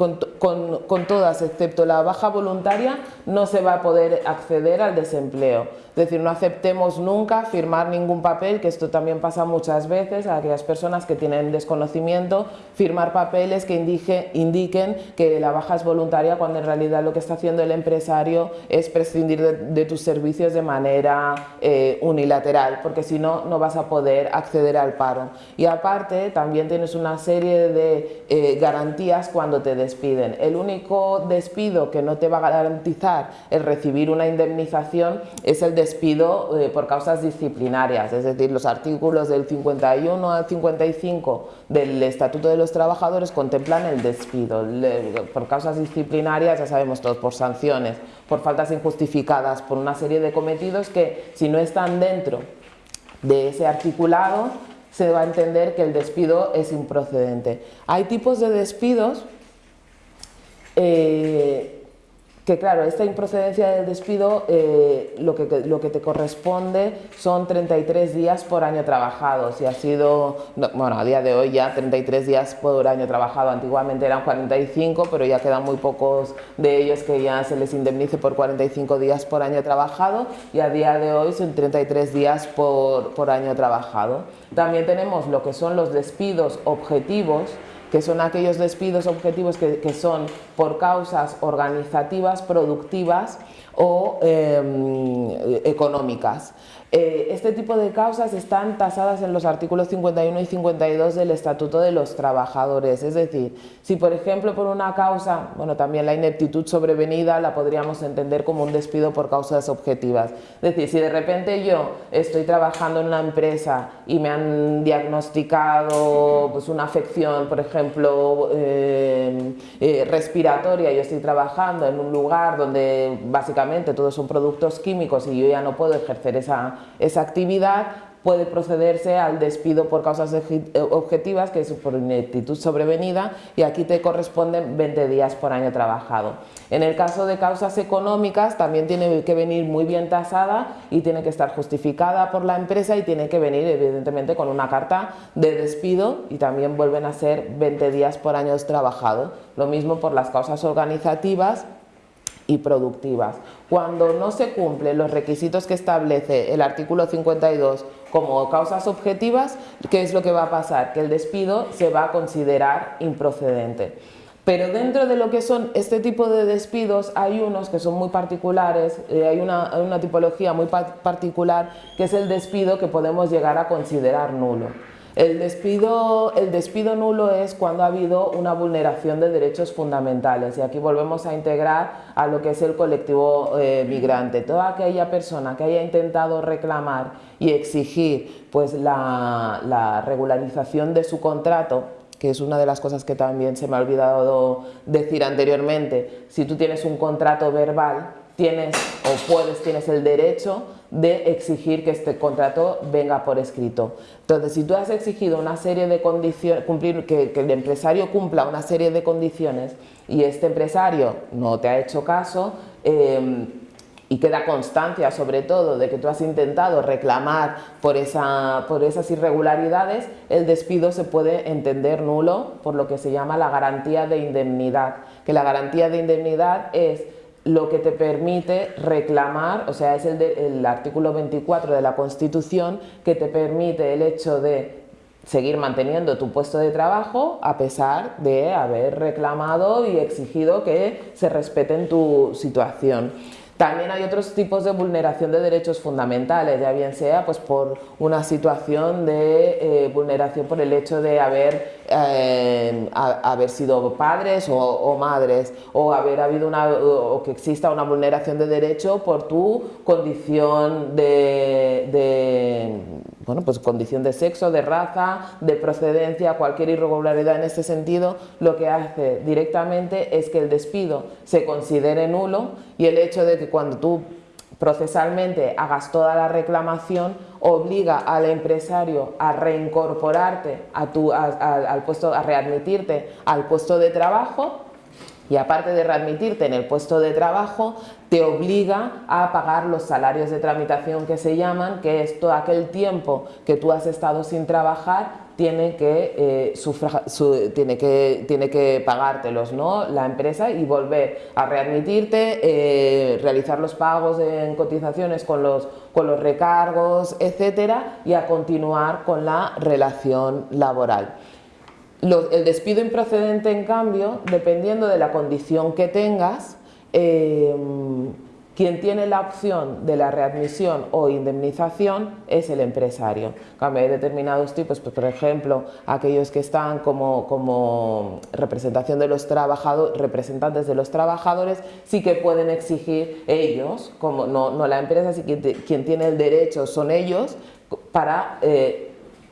con, todas, excepto la baja voluntaria, no se va a poder acceder al desempleo. Es decir, no aceptemos nunca firmar ningún papel, que esto también pasa muchas veces a aquellas personas que tienen desconocimiento, firmar papeles que indique, indiquen que la baja es voluntaria cuando en realidad lo que está haciendo el empresario es prescindir de, tus servicios de manera eh, unilateral porque si no, no vas a poder acceder al paro. Y aparte, también tienes una serie de eh, garantías cuando te despiden. El único despido que no te va a garantizar el recibir una indemnización es el despido eh, por causas disciplinarias, es decir, los artículos del 51 al 55 del Estatuto de los Trabajadores contemplan el despido. por causas disciplinarias, ya sabemos todos, por sanciones, por faltas injustificadas, por una serie de cometidos que si no están dentro de ese articulado se va a entender que el despido es improcedente. Hay tipos de despidos eh, que claro, esta improcedencia del despido eh, lo, que, lo que te corresponde son 33 días por año trabajado. Si ha sido, bueno, a día de hoy ya 33 días por año trabajado, antiguamente eran 45, pero ya quedan muy pocos de ellos que ya se les indemnice por 45 días por año trabajado y a día de hoy son 33 días por, por año trabajado. También tenemos lo que son los despidos objetivos, que son aquellos despidos objetivos que, son por causas organizativas, productivas o em, económicas. Eh, este tipo de causas están tasadas en los artículos 51 y 52 del Estatuto de los Trabajadores, es decir, si por ejemplo por una causa, bueno también la ineptitud sobrevenida la podríamos entender como un despido por causas objetivas, es decir, si de repente yo estoy trabajando en una empresa y me han diagnosticado pues, una afección, por ejemplo, eh, eh, respiratoria, yo estoy trabajando en un lugar donde básicamente todos son productos químicos y yo ya no puedo ejercer esa esa actividad puede procederse al despido por causas objetivas, que es por ineptitud sobrevenida, y aquí te corresponden 20 días por año trabajado. En el caso de causas económicas, también tiene que venir muy bien tasada y tiene que estar justificada por la empresa y tiene que venir evidentemente con una carta de despido y también vuelven a ser 20 días por año trabajado. Lo mismo por las causas organizativas y productivas. Cuando no se cumplen los requisitos que establece el artículo 52 como causas objetivas, ¿qué es lo que va a pasar? Que el despido se va a considerar improcedente. Pero dentro de lo que son este tipo de despidos hay unos que son muy particulares, eh, hay, una, una tipología muy particular que es el despido que podemos llegar a considerar nulo. El despido, el despido nulo es cuando ha habido una vulneración de derechos fundamentales y aquí volvemos a integrar a lo que es el colectivo eh, migrante. Toda aquella persona que haya intentado reclamar y exigir pues, la, la regularización de su contrato que es una de las cosas que también se me ha olvidado decir anteriormente, si tú tienes un contrato verbal, tienes o puedes, tienes el derecho de exigir que este contrato venga por escrito. Entonces, si tú has exigido una serie de condiciones, cumplir, que, el empresario cumpla una serie de condiciones y este empresario no te ha hecho caso, em, y queda constancia sobre todo de que tú has intentado reclamar por, esa, por esas irregularidades, el despido se puede entender nulo por lo que se llama la garantía de indemnidad, que la garantía de indemnidad es lo que te permite reclamar, o sea, es el, artículo 24 de la Constitución que te permite el hecho de seguir manteniendo tu puesto de trabajo a pesar de haber reclamado y exigido que se respete en tu situación. También hay otros tipos de vulneración de derechos fundamentales, ya bien sea pues, por una situación de eh, vulneración por el hecho de haber, eh, haber sido padres o, madres, o haber habido una, o que exista una vulneración de derecho por tu condición de bueno, pues condición de sexo, de raza, de procedencia, cualquier irregularidad en este sentido, lo que hace directamente es que el despido se considere nulo y el hecho de que cuando tú procesalmente hagas toda la reclamación obliga al empresario a reincorporarte a tu, al puesto, a readmitirte al puesto de trabajo y aparte de readmitirte en el puesto de trabajo, te obliga a pagar los salarios de tramitación que se llaman, que es todo aquel tiempo que tú has estado sin trabajar, tiene que, eh, tiene que, tiene que pagártelos ¿no? la empresa y volver a readmitirte, eh, realizar los pagos en cotizaciones con los, con los recargos, etcétera, y a continuar con la relación laboral el despido improcedente, en cambio, dependiendo de la condición que tengas, eh, quien tiene la opción de la readmisión o indemnización es el empresario. Cambio, hay determinados tipos, pues, por ejemplo, aquellos que están como, representación de los trabajadores, representantes de los trabajadores, sí que pueden exigir ellos, como no, la empresa, sí que quien tiene el derecho son ellos, para eh,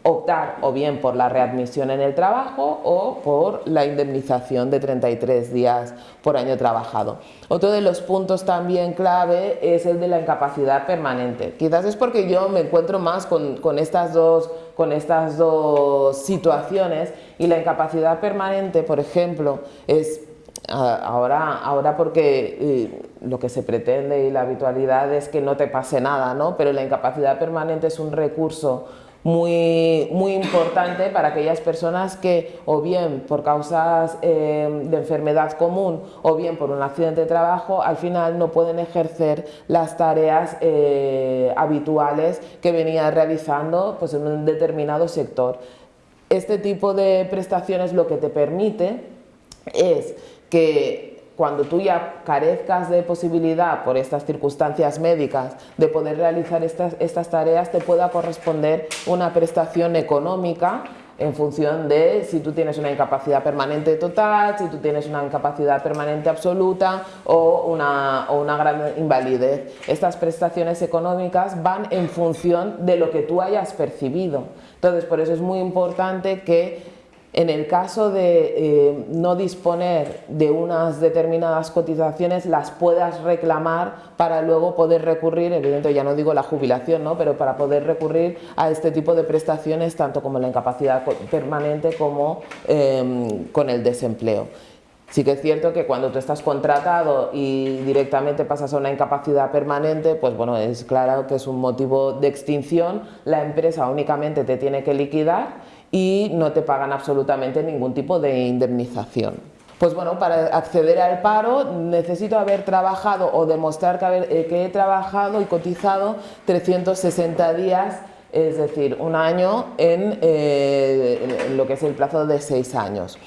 optar o bien por la readmisión en el trabajo o por la indemnización de 33 días por año trabajado. Otro de los puntos también clave es el de la incapacidad permanente. Quizás es porque yo me encuentro más con, estas, dos, con estas dos situaciones y la incapacidad permanente, por ejemplo, es ahora, ahora porque eh, lo que se pretende y la habitualidad es que no te pase nada, ¿no? pero la incapacidad permanente es un recurso muy, muy importante para aquellas personas que o bien por causas eh, de enfermedad común o bien por un accidente de trabajo al final no pueden ejercer las tareas eh, habituales que venía realizando pues, en un determinado sector. Este tipo de prestaciones lo que te permite es que cuando tú ya carezcas de posibilidad por estas circunstancias médicas de poder realizar estas, estas tareas, te pueda corresponder una prestación económica en función de si tú tienes una incapacidad permanente total, si tú tienes una incapacidad permanente absoluta o una, o una gran invalidez. Estas prestaciones económicas van en función de lo que tú hayas percibido. Entonces, por eso es muy importante que en el caso de eh, no disponer de unas determinadas cotizaciones, las puedas reclamar para luego poder recurrir, evidentemente ya no digo la jubilación, ¿no? pero para poder recurrir a este tipo de prestaciones, tanto como la incapacidad permanente como em, con el desempleo. Sí que es cierto que cuando tú estás contratado y directamente pasas a una incapacidad permanente, pues bueno, es claro que es un motivo de extinción, la empresa únicamente te tiene que liquidar y no te pagan absolutamente ningún tipo de indemnización. Pues bueno, para acceder al paro necesito haber trabajado o demostrar que, eh, he trabajado y cotizado 360 días es decir, un año en, eh, lo que es el plazo de seis años.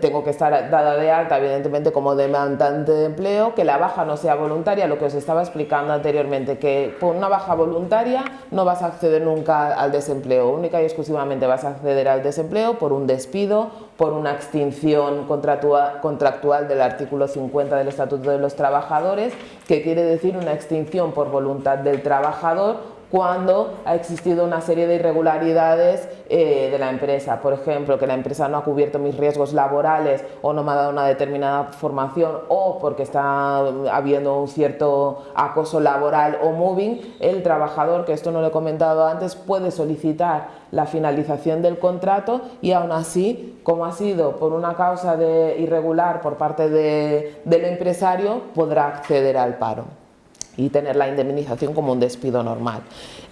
tengo que estar dada de alta, evidentemente, como demandante de empleo, que la baja no sea voluntaria, lo que os estaba explicando anteriormente, que por una baja voluntaria no vas a acceder nunca al desempleo, única y exclusivamente vas a acceder al desempleo por un despido, por una extinción contractual del artículo 50 del Estatuto de los Trabajadores, que quiere decir una extinción por voluntad del trabajador cuando ha existido una serie de irregularidades eh, de la empresa. Por ejemplo, que la empresa no ha cubierto mis riesgos laborales o no me ha dado una determinada formación o porque está habiendo un cierto acoso laboral o moving, el trabajador, que esto no lo he comentado antes, puede solicitar la finalización del contrato y aún así, como ha sido por una causa de irregular por parte del empresario, podrá acceder al paro y tener la indemnización como un despido normal.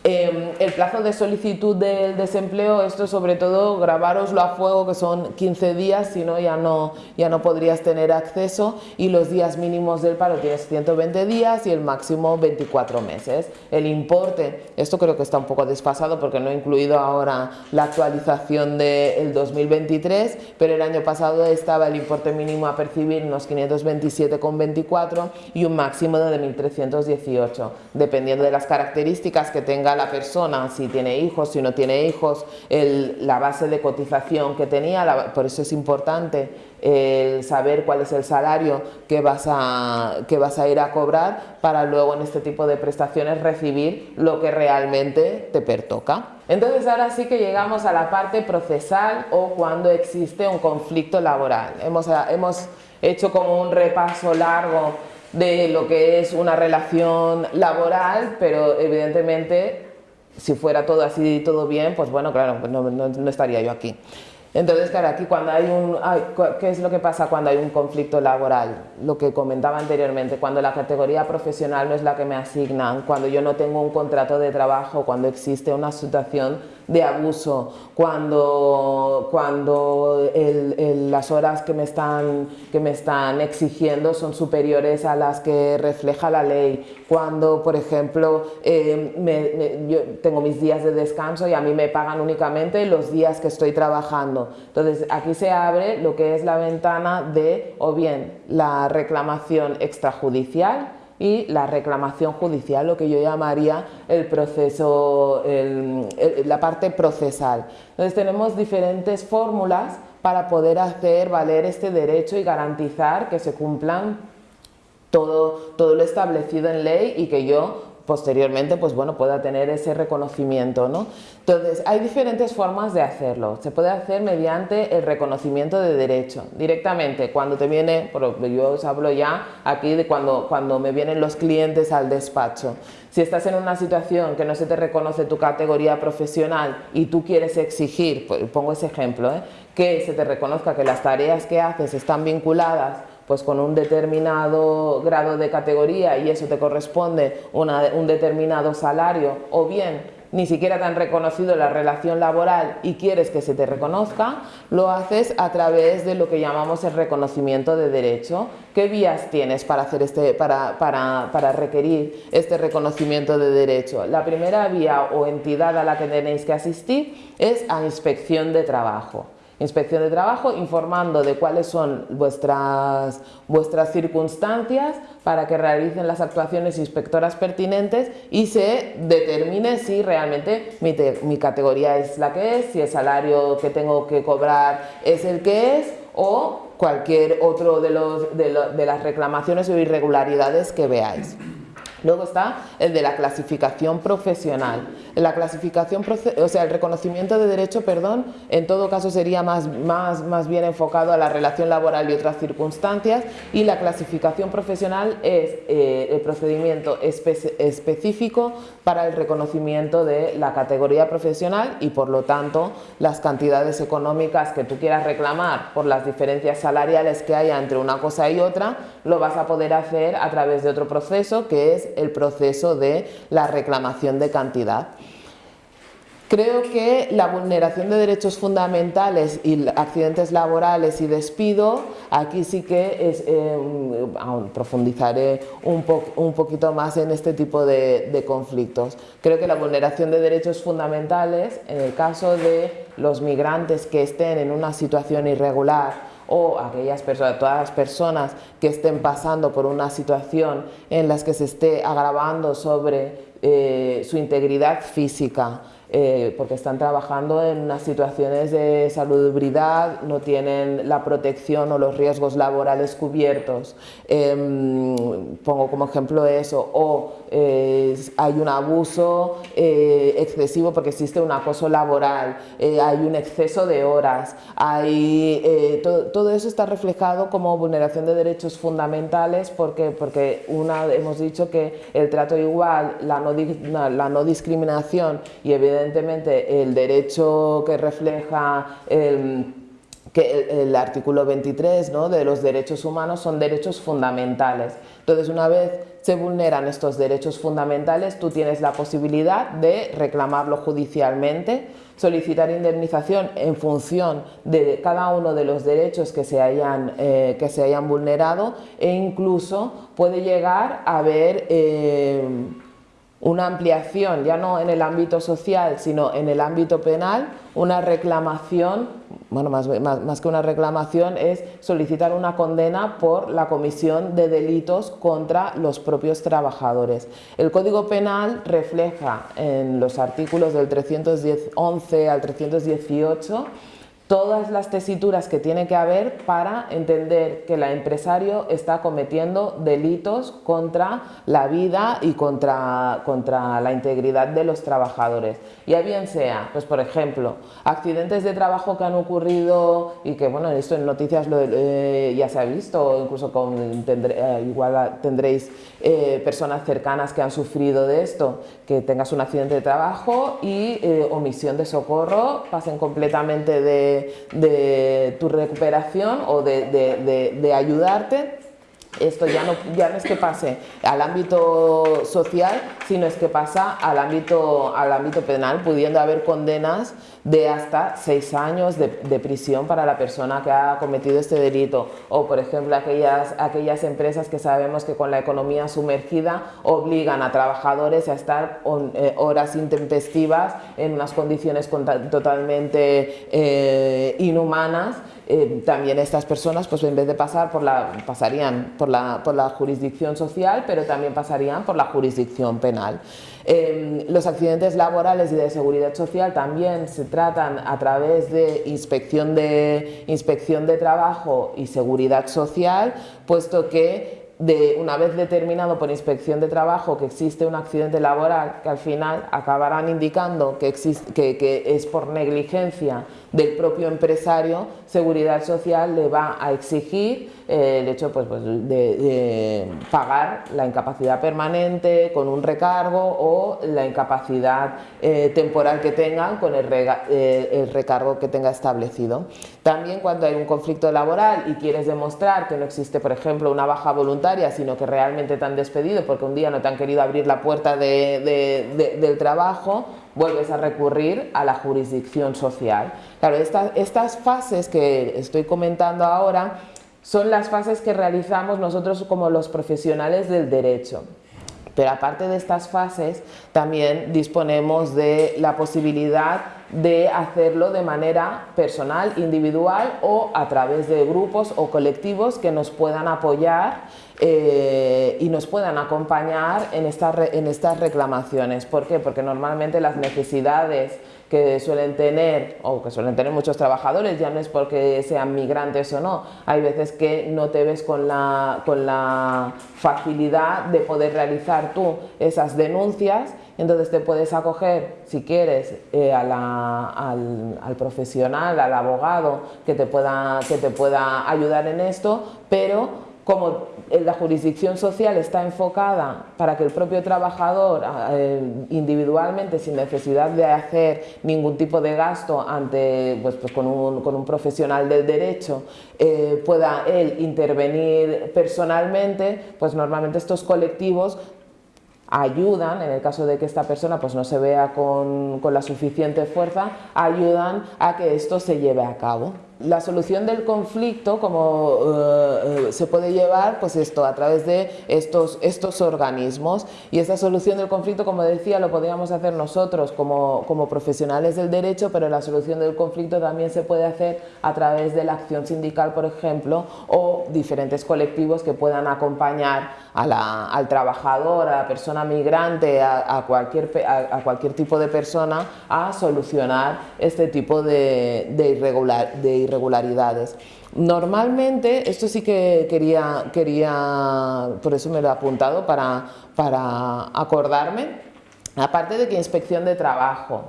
Em, el plazo de solicitud del desempleo, esto sobre todo grabaroslo a fuego que son 15 días, si no ya, no ya no podrías tener acceso y los días mínimos del paro tienes 120 días y el máximo 24 meses. El importe, esto creo que está un poco desfasado porque no he incluido ahora la actualización del 2023, pero el año pasado estaba el importe mínimo a percibir unos 527,24 y un máximo de 1.318, dependiendo de las características que tenga la persona, si tiene hijos, si no tiene hijos, la base de cotización que tenía, por eso es importante saber cuál es el salario que vas, a, que vas a ir a cobrar para luego en este tipo de prestaciones recibir lo que realmente te pertoca. Entonces ahora sí que llegamos a la parte procesal o cuando existe un conflicto laboral. Hemos, hemos hecho como un repaso largo de lo que es una relación laboral, pero evidentemente si fuera todo así y todo bien, pues bueno, claro, pues no, no, estaría yo aquí. Entonces, claro, aquí cuando hay un... ¿Qué es lo que pasa cuando hay un conflicto laboral? Lo que comentaba anteriormente, cuando la categoría profesional no es la que me asignan, cuando yo no tengo un contrato de trabajo, cuando existe una situación de abuso, cuando, cuando las horas que me, están, que me están exigiendo son superiores a las que refleja la ley, cuando, por ejemplo, eh, yo tengo mis días de descanso y a mí me pagan únicamente los días que estoy trabajando. Entonces, aquí se abre lo que es la ventana de, o bien, la reclamación extrajudicial, y la reclamación judicial, lo que yo llamaría el proceso, la parte procesal. Entonces tenemos diferentes fórmulas para poder hacer valer este derecho y garantizar que se cumplan todo, todo lo establecido en ley y que yo posteriormente pues bueno, pueda tener ese reconocimiento. ¿no? Entonces, hay diferentes formas de hacerlo. Se puede hacer mediante el reconocimiento de derecho. Directamente, cuando te viene, yo os hablo ya aquí de cuando, cuando me vienen los clientes al despacho. Si estás en una situación que no se te reconoce tu categoría profesional y tú quieres exigir, pues, pongo ese ejemplo, ¿eh? que se te reconozca que las tareas que haces están vinculadas pues con un determinado grado de categoría y eso te corresponde un determinado salario o bien ni siquiera te han reconocido la relación laboral y quieres que se te reconozca, lo haces a través de lo que llamamos el reconocimiento de derecho. ¿Qué vías tienes para, hacer este, para, para, para requerir este reconocimiento de derecho? La primera vía o entidad a la que tenéis que asistir es a inspección de trabajo. Inspección de Trabajo informando de cuáles son vuestras, vuestras circunstancias para que realicen las actuaciones inspectoras pertinentes y se determine si realmente mi, categoría es la que es, si el salario que tengo que cobrar es el que es o cualquier otro de, los, de las reclamaciones o irregularidades que veáis. Luego está el de la clasificación profesional. La clasificación, o sea, el reconocimiento de derecho, perdón, en todo caso sería más, más, más bien enfocado a la relación laboral y otras circunstancias y la clasificación profesional es eh, el procedimiento específico para el reconocimiento de la categoría profesional y por lo tanto las cantidades económicas que tú quieras reclamar por las diferencias salariales que haya entre una cosa y otra, lo vas a poder hacer a través de otro proceso que es el proceso de la reclamación de cantidad. Creo que la vulneración de derechos fundamentales y accidentes laborales y despido, aquí sí que es, eh, profundizaré un, poquito más en este tipo de, conflictos. Creo que la vulneración de derechos fundamentales, en el caso de los migrantes que estén en una situación irregular o aquellas personas, todas las personas que estén pasando por una situación en las que se esté agravando sobre eh, su integridad física, eh, porque están trabajando en unas situaciones de salubridad, no tienen la protección o los riesgos laborales cubiertos. Em, pongo como ejemplo eso, o eh, hay un abuso eh, excesivo porque existe un acoso laboral, hay un exceso de horas, hay, todo, todo, eso está reflejado como vulneración de derechos fundamentales porque, porque una, hemos dicho que el trato igual, la no, la no discriminación y evidentemente evidentemente el derecho que refleja el, que el, artículo 23 ¿no? de los derechos humanos son derechos fundamentales. Entonces, una vez se vulneran estos derechos fundamentales, tú tienes la posibilidad de reclamarlo judicialmente, solicitar indemnización en función de cada uno de los derechos que se hayan, eh, que se hayan vulnerado e incluso puede llegar a haber... Eh, una ampliación, ya no en el ámbito social, sino en el ámbito penal, una reclamación, bueno, más, más, que una reclamación, es solicitar una condena por la comisión de delitos contra los propios trabajadores. El Código Penal refleja en los artículos del 311 al 318 todas las tesituras que tiene que haber para entender que el empresario está cometiendo delitos contra la vida y contra, contra la integridad de los trabajadores. Ya bien sea, pues por ejemplo, accidentes de trabajo que han ocurrido y que, bueno, esto en noticias eh, ya se ha visto, incluso con, eh, igual tendréis eh, personas cercanas que han sufrido de esto, que tengas un accidente de trabajo y omisión de socorro, pasen completamente de de, tu recuperación o de, ayudarte esto ya no, ya no es que pase al ámbito social, sino es que pasa al ámbito, al ámbito penal, pudiendo haber condenas de hasta seis años de, prisión para la persona que ha cometido este delito. O, por ejemplo, aquellas, aquellas empresas que sabemos que con la economía sumergida obligan a trabajadores a estar eh, horas intempestivas en unas condiciones totalmente eh, inhumanas eh, también estas personas, pues en vez de pasar por la, pasarían por la, por la jurisdicción social, pero también pasarían por la jurisdicción penal. Eh, los accidentes laborales y de seguridad social también se tratan a través de inspección de, inspección de trabajo y seguridad social, puesto que de una vez determinado por inspección de trabajo que existe un accidente laboral, que al final acabarán indicando que, que, es por negligencia del propio empresario, Seguridad Social le va a exigir eh, el hecho pues, pues de, pagar la incapacidad permanente con un recargo o la incapacidad eh, temporal que tengan con eh, el recargo que tenga establecido. También cuando hay un conflicto laboral y quieres demostrar que no existe, por ejemplo, una baja voluntaria sino que realmente te han despedido porque un día no te han querido abrir la puerta del trabajo, vuelves a recurrir a la jurisdicción social. Claro, estas fases que estoy comentando ahora son las fases que realizamos nosotros como los profesionales del derecho. Pero aparte de estas fases, también disponemos de la posibilidad de hacerlo de manera personal, individual o a través de grupos o colectivos que nos puedan apoyar eh, y nos puedan acompañar en estas, en estas reclamaciones. ¿Por qué? Porque normalmente las necesidades que suelen tener o que suelen tener muchos trabajadores, ya no es porque sean migrantes o no, hay veces que no te ves con la, con la facilidad de poder realizar tú esas denuncias entonces te puedes acoger, si quieres, eh, al, al, profesional, al abogado que te, pueda, que te pueda ayudar en esto, pero como la jurisdicción social está enfocada para que el propio trabajador eh, individualmente, sin necesidad de hacer ningún tipo de gasto ante, pues, pues con, un, con, un, profesional del derecho, eh, pueda él intervenir personalmente, pues normalmente estos colectivos ayudan, en el caso de que esta persona pues, no se vea con, con la suficiente fuerza, ayudan a que esto se lleve a cabo. La solución del conflicto, como eh, eh, se puede llevar, pues esto, a través de estos, estos organismos. Y esta solución del conflicto, como decía, lo podríamos hacer nosotros como, como profesionales del derecho, pero la solución del conflicto también se puede hacer a través de la acción sindical, por ejemplo, o diferentes colectivos que puedan acompañar al trabajador, a la persona migrante, a, cualquier, a, cualquier tipo de persona a solucionar este tipo de, de, de. Normalmente, esto sí que quería, quería, por eso me lo he apuntado para, para acordarme, aparte de que inspección de trabajo,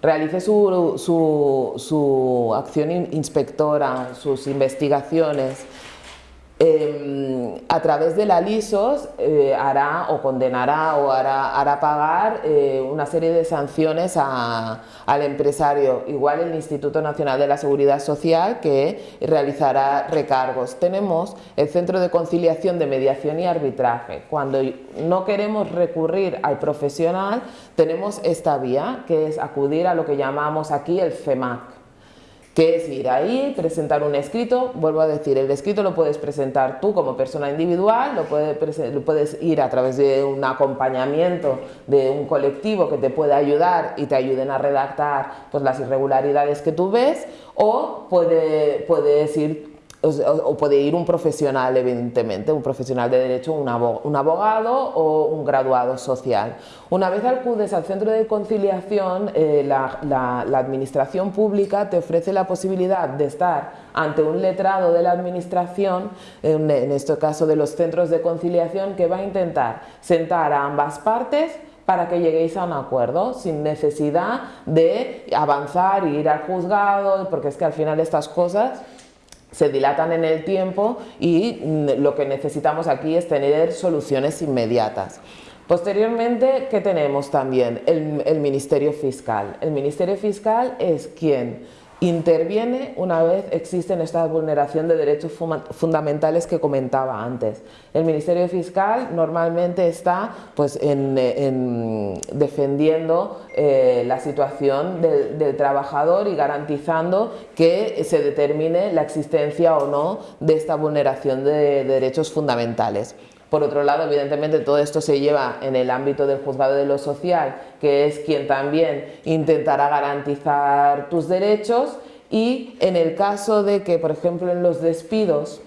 realice su, su, su acción inspectora, sus investigaciones, Em, a través de la LISOS eh, hará o condenará o hará, hará pagar eh, una serie de sanciones al empresario, igual el Instituto Nacional de la Seguridad Social que realizará recargos. Tenemos el Centro de Conciliación de Mediación y Arbitraje. Cuando no queremos recurrir al profesional, tenemos esta vía que es acudir a lo que llamamos aquí el CEMAC que es ir ahí, presentar un escrito, vuelvo a decir, el escrito lo puedes presentar tú como persona individual, lo, puedes ir a través de un acompañamiento de un colectivo que te pueda ayudar y te ayuden a redactar pues, las irregularidades que tú ves, o puede, puedes ir o, puede ir un profesional, evidentemente, un profesional de derecho, un abogado o un graduado social. Una vez acudes al centro de conciliación, eh, la, administración pública te ofrece la posibilidad de estar ante un letrado de la administración, en, en este caso de los centros de conciliación, que va a intentar sentar a ambas partes para que lleguéis a un acuerdo sin necesidad de avanzar y ir al juzgado, porque es que al final estas cosas se dilatan en el tiempo y mm, lo que necesitamos aquí es tener soluciones inmediatas. Posteriormente, ¿qué tenemos también? El, el Ministerio Fiscal. El Ministerio Fiscal es quien interviene una vez existen esta vulneración de derechos fundamentales que comentaba antes. El Ministerio Fiscal normalmente está pues, en, defendiendo eh, la situación del, del, trabajador y garantizando que se determine la existencia o no de esta vulneración de derechos fundamentales. Por otro lado, evidentemente, todo esto se lleva en el ámbito del juzgado de lo social, que es quien también intentará garantizar tus derechos y en el caso de que, por ejemplo, en los despidos,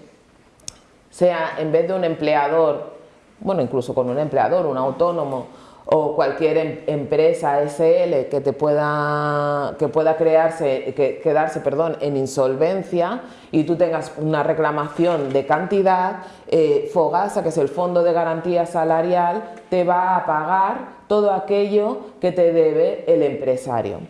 sea en vez de un empleador, bueno, incluso con un empleador, un autónomo, o cualquier em, empresa SL que te pueda que pueda crearse que, quedarse perdón en insolvencia y tú tengas una reclamación de cantidad eh, Fogasa que es el fondo de garantía salarial te va a pagar todo aquello que te debe el empresario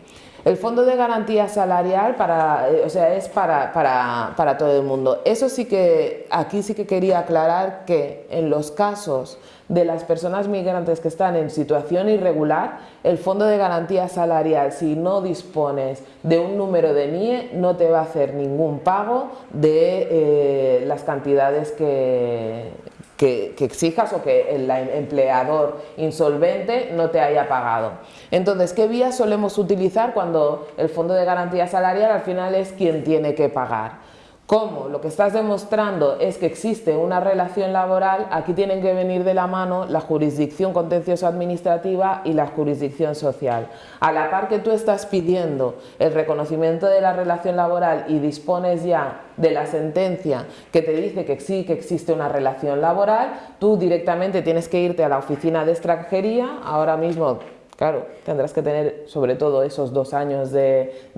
el fondo de garantía salarial para, eh, o sea, es para, para, para, todo el mundo. Eso sí que, aquí sí que quería aclarar que en los casos de las personas migrantes que están en situación irregular, el fondo de garantía salarial, si no dispones de un número de NIE, no te va a hacer ningún pago de eh, las cantidades que, que, exijas o que el empleador insolvente no te haya pagado. Entonces, ¿qué vías solemos utilizar cuando el Fondo de Garantía Salarial al final es quien tiene que pagar? Como lo que estás demostrando es que existe una relación laboral, aquí tienen que venir de la mano la jurisdicción contencioso administrativa y la jurisdicción social. A la par que tú estás pidiendo el reconocimiento de la relación laboral y dispones ya de la sentencia que te dice que sí que existe una relación laboral, tú directamente tienes que irte a la oficina de extranjería, ahora mismo Claro, tendrás que tener sobre todo esos dos años de,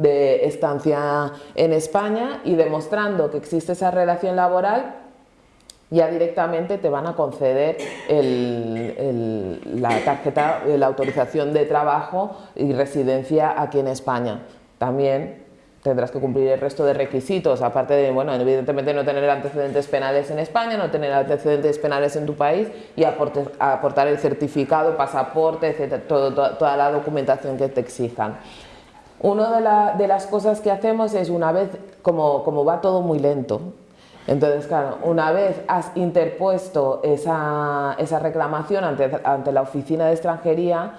estancia en España y demostrando que existe esa relación laboral, ya directamente te van a conceder la tarjeta, la autorización de trabajo y residencia aquí en España. También tendrás que cumplir el resto de requisitos, aparte de, bueno, evidentemente no tener antecedentes penales en España, no tener antecedentes penales en tu país y aportar el certificado, pasaporte, etcétera, toda la documentación que te exijan. Una de, las cosas que hacemos es, una vez, como, va todo muy lento, Entonces, claro, una vez has interpuesto esa, reclamación ante la oficina de extranjería,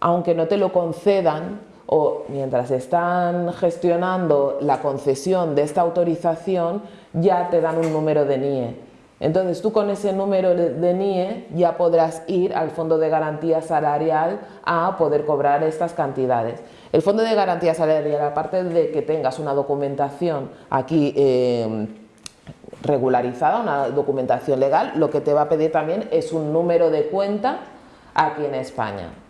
aunque no te lo concedan, o mientras están gestionando la concesión de esta autorización, ya te dan un número de NIE. Entonces tú con ese número de NIE ya podrás ir al Fondo de Garantía Salarial a poder cobrar estas cantidades. El Fondo de Garantía Salarial, aparte de que tengas una documentación aquí eh, regularizada, una documentación legal, lo que te va a pedir también es un número de cuenta aquí en España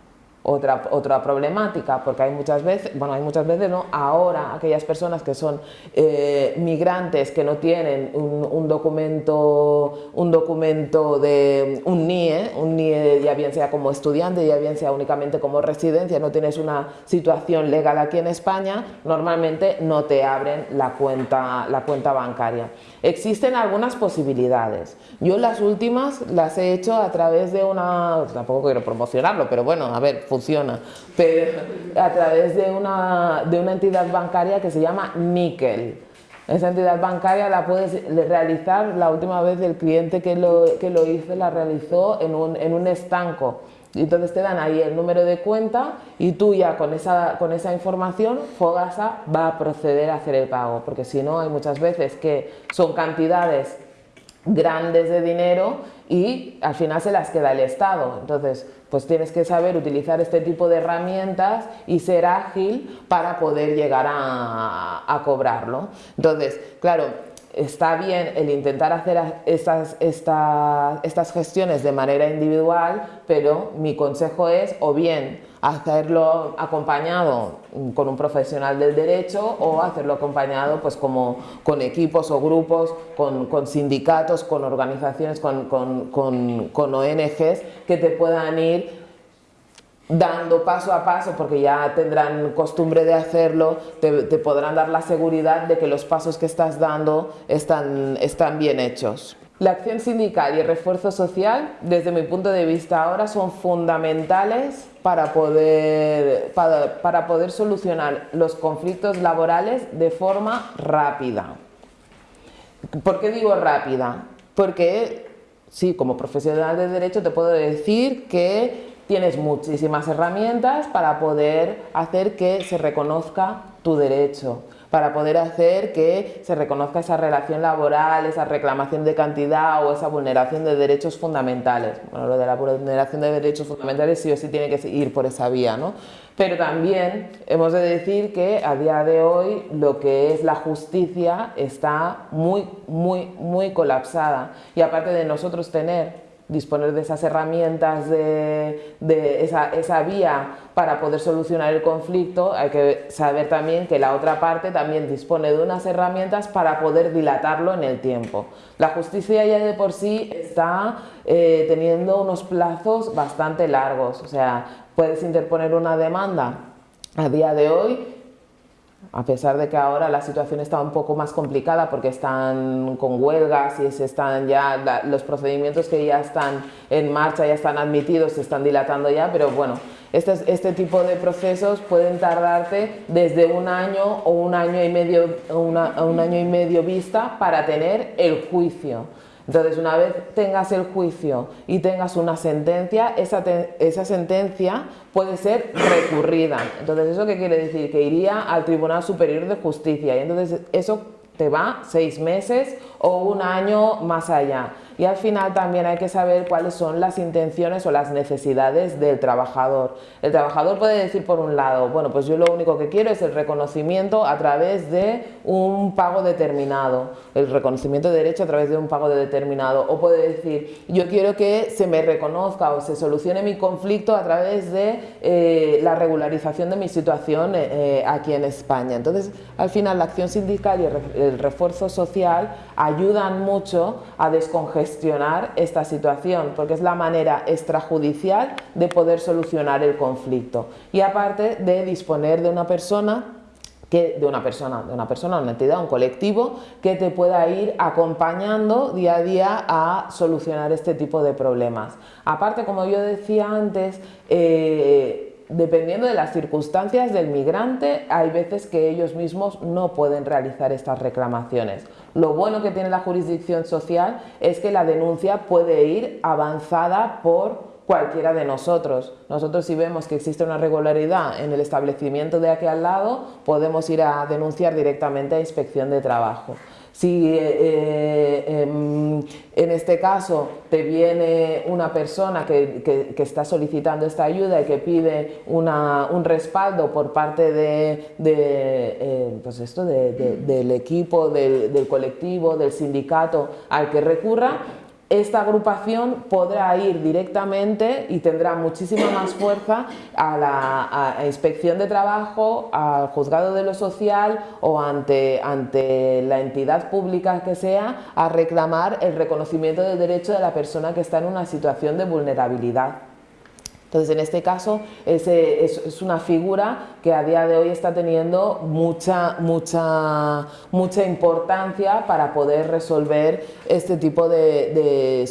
otra, otra problemática, porque hay muchas veces, bueno, hay muchas veces, ¿no? Ahora aquellas personas que son eh, migrantes que no tienen un, documento, un documento de un NIE, un NIE ya bien sea como estudiante, ya bien sea únicamente como residencia, no tienes una situación legal aquí en España, normalmente no te abren la cuenta, la cuenta bancaria. Existen algunas posibilidades. Yo las últimas las he hecho a través de una, tampoco quiero promocionarlo, pero bueno, a ver, funciona, pero a través de una, de una entidad bancaria que se llama Nickel. Esa entidad bancaria la puedes realizar, la última vez el cliente que lo, que lo hizo la realizó en un, en un estanco. Entonces te dan ahí el número de cuenta y tú ya con esa, con esa información Fogasa va a proceder a hacer el pago, porque si no hay muchas veces que son cantidades grandes de dinero y al final se las queda el Estado. Entonces, pues tienes que saber utilizar este tipo de herramientas y ser ágil para poder llegar a, a cobrarlo. Entonces, claro, está bien el intentar hacer estas, estas gestiones de manera individual, pero mi consejo es o bien hacerlo acompañado con un profesional del derecho o hacerlo acompañado pues como con equipos o grupos, con, sindicatos, con organizaciones, con, con ONGs que te puedan ir dando paso a paso, porque ya tendrán costumbre de hacerlo, te, podrán dar la seguridad de que los pasos que estás dando están, están bien hechos. La acción sindical y el refuerzo social, desde mi punto de vista ahora, son fundamentales para poder, para, para poder solucionar los conflictos laborales de forma rápida. ¿Por qué digo rápida? Porque, sí, como profesional de derecho te puedo decir que tienes muchísimas herramientas para poder hacer que se reconozca tu derecho, para poder hacer que se reconozca esa relación laboral, esa reclamación de cantidad o esa vulneración de derechos fundamentales. Bueno, lo de la vulneración de derechos fundamentales sí o sí tiene que ir por esa vía, ¿no? Pero también hemos de decir que a día de hoy lo que es la justicia está muy, muy, muy colapsada. Y aparte de nosotros tener disponer de esas herramientas, de, esa, vía para poder solucionar el conflicto, hay que saber también que la otra parte también dispone de unas herramientas para poder dilatarlo en el tiempo. La justicia ya de por sí está eh, teniendo unos plazos bastante largos, o sea, puedes interponer una demanda a día de hoy a pesar de que ahora la situación está un poco más complicada porque están con huelgas y se están ya los procedimientos que ya están en marcha, ya están admitidos, se están dilatando ya, pero bueno, este, este tipo de procesos pueden tardarte desde un año o un año y medio, un año y medio vista para tener el juicio. Entonces, una vez tengas el juicio y tengas una sentencia, esa, esa, sentencia puede ser recurrida. Entonces, ¿eso qué quiere decir? Que iría al Tribunal Superior de Justicia y entonces eso te va seis meses o un año más allá. Y al final también hay que saber cuáles son las intenciones o las necesidades del trabajador. El trabajador puede decir por un lado, bueno, pues yo lo único que quiero es el reconocimiento a través de un pago determinado, el reconocimiento de derecho a través de un pago determinado. O puede decir, yo quiero que se me reconozca o se solucione mi conflicto a través de eh, la regularización de mi situación eh, eh, aquí en España. Entonces, al final, la acción sindical y el refuerzo social ayudan mucho a descongestionar esta situación, porque es la manera extrajudicial de poder solucionar el conflicto. Y aparte de disponer de una persona que, de una persona, de una persona, una entidad, un colectivo que te pueda ir acompañando día a día a solucionar este tipo de problemas. Aparte, como yo decía antes, eh, dependiendo de las circunstancias del migrante, hay veces que ellos mismos no pueden realizar estas reclamaciones. Lo bueno que tiene la jurisdicción social es que la denuncia puede ir avanzada por cualquiera de nosotros. Nosotros si vemos que existe una regularidad en el establecimiento de aquí al lado, podemos ir a denunciar directamente a Inspección de Trabajo. Si eh, eh, em, en este caso te viene una persona que, está solicitando esta ayuda y que pide un respaldo por parte de, eh, pues esto, del equipo, del colectivo, del sindicato al que recurra, esta agrupación podrá ir directamente y tendrá muchísima más fuerza a la inspección de trabajo, al juzgado de lo social o ante, ante la entidad pública que sea a reclamar el reconocimiento del derecho de la persona que está en una situación de vulnerabilidad. Entonces, en este caso, es, una figura que a día de hoy está teniendo mucha, mucha, mucha importancia para poder resolver este tipo de,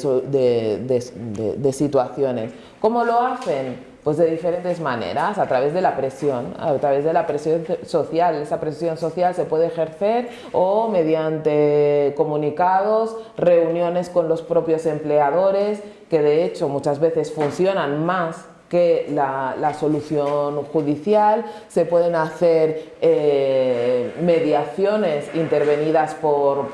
de situaciones. ¿Cómo lo hacen? Pues de diferentes maneras, a través de la presión, a través de la presión social. Esa presión social se puede ejercer o mediante comunicados, reuniones con los propios empleadores, que de hecho muchas veces funcionan más que la, solución judicial, se pueden hacer eh, mediaciones intervenidas por,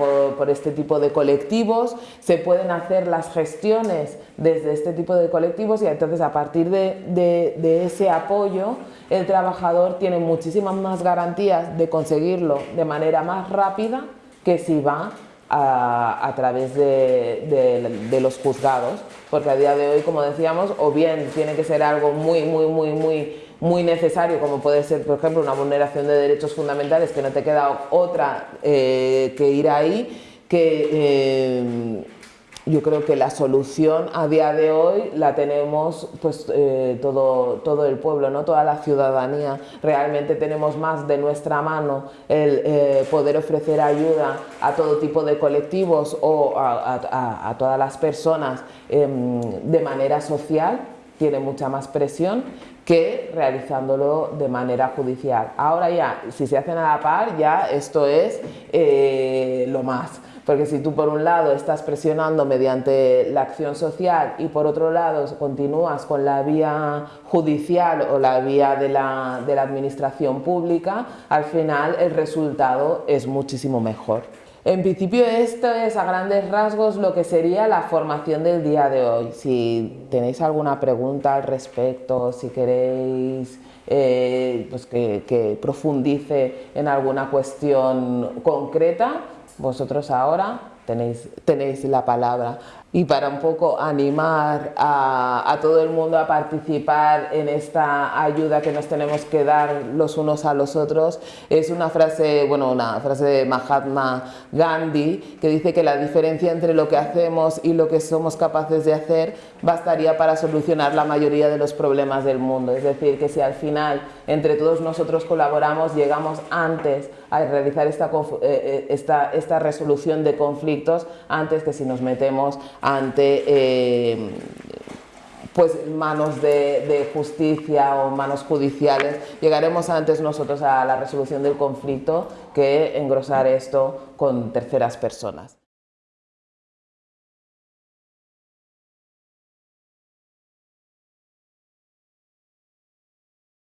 este tipo de colectivos, se pueden hacer las gestiones desde este tipo de colectivos y entonces a partir de ese apoyo el trabajador tiene muchísimas más garantías de conseguirlo de manera más rápida que si va a, través de, los juzgados, porque a día de hoy, como decíamos, o bien tiene que ser algo muy, muy, muy, muy, muy necesario, como puede ser, por ejemplo, una vulneración de derechos fundamentales, que no te queda otra eh, que ir ahí, que eh, yo creo que la solución a día de hoy la tenemos pues eh, todo, todo el pueblo, ¿no? toda la ciudadanía. Realmente tenemos más de nuestra mano el eh, poder ofrecer ayuda a todo tipo de colectivos o a, todas las personas em, de manera social, tiene mucha más presión que realizándolo de manera judicial. Ahora ya, si se hacen a la par, ya esto es eh, lo más. Porque si tú por un lado estás presionando mediante la acción social y por otro lado continúas con la vía judicial o la vía de la, de la administración pública, al final el resultado es muchísimo mejor. En principio esto es a grandes rasgos lo que sería la formación del día de hoy. Si tenéis alguna pregunta al respecto, si queréis eh, pues que, que profundice en alguna cuestión concreta, vosotros ahora tenéis, tenéis la palabra y para un poco animar a, todo el mundo a participar en esta ayuda que nos tenemos que dar los unos a los otros, es una frase, bueno, una frase de Mahatma Gandhi que dice que la diferencia entre lo que hacemos y lo que somos capaces de hacer bastaría para solucionar la mayoría de los problemas del mundo. Es decir, que si al final entre todos nosotros colaboramos, llegamos antes a realizar esta, eh, eh, esta, esta resolución de conflictos antes que si nos metemos ante eh, pues manos de, justicia o manos judiciales, llegaremos antes nosotros a la resolución del conflicto que engrosar esto con terceras personas.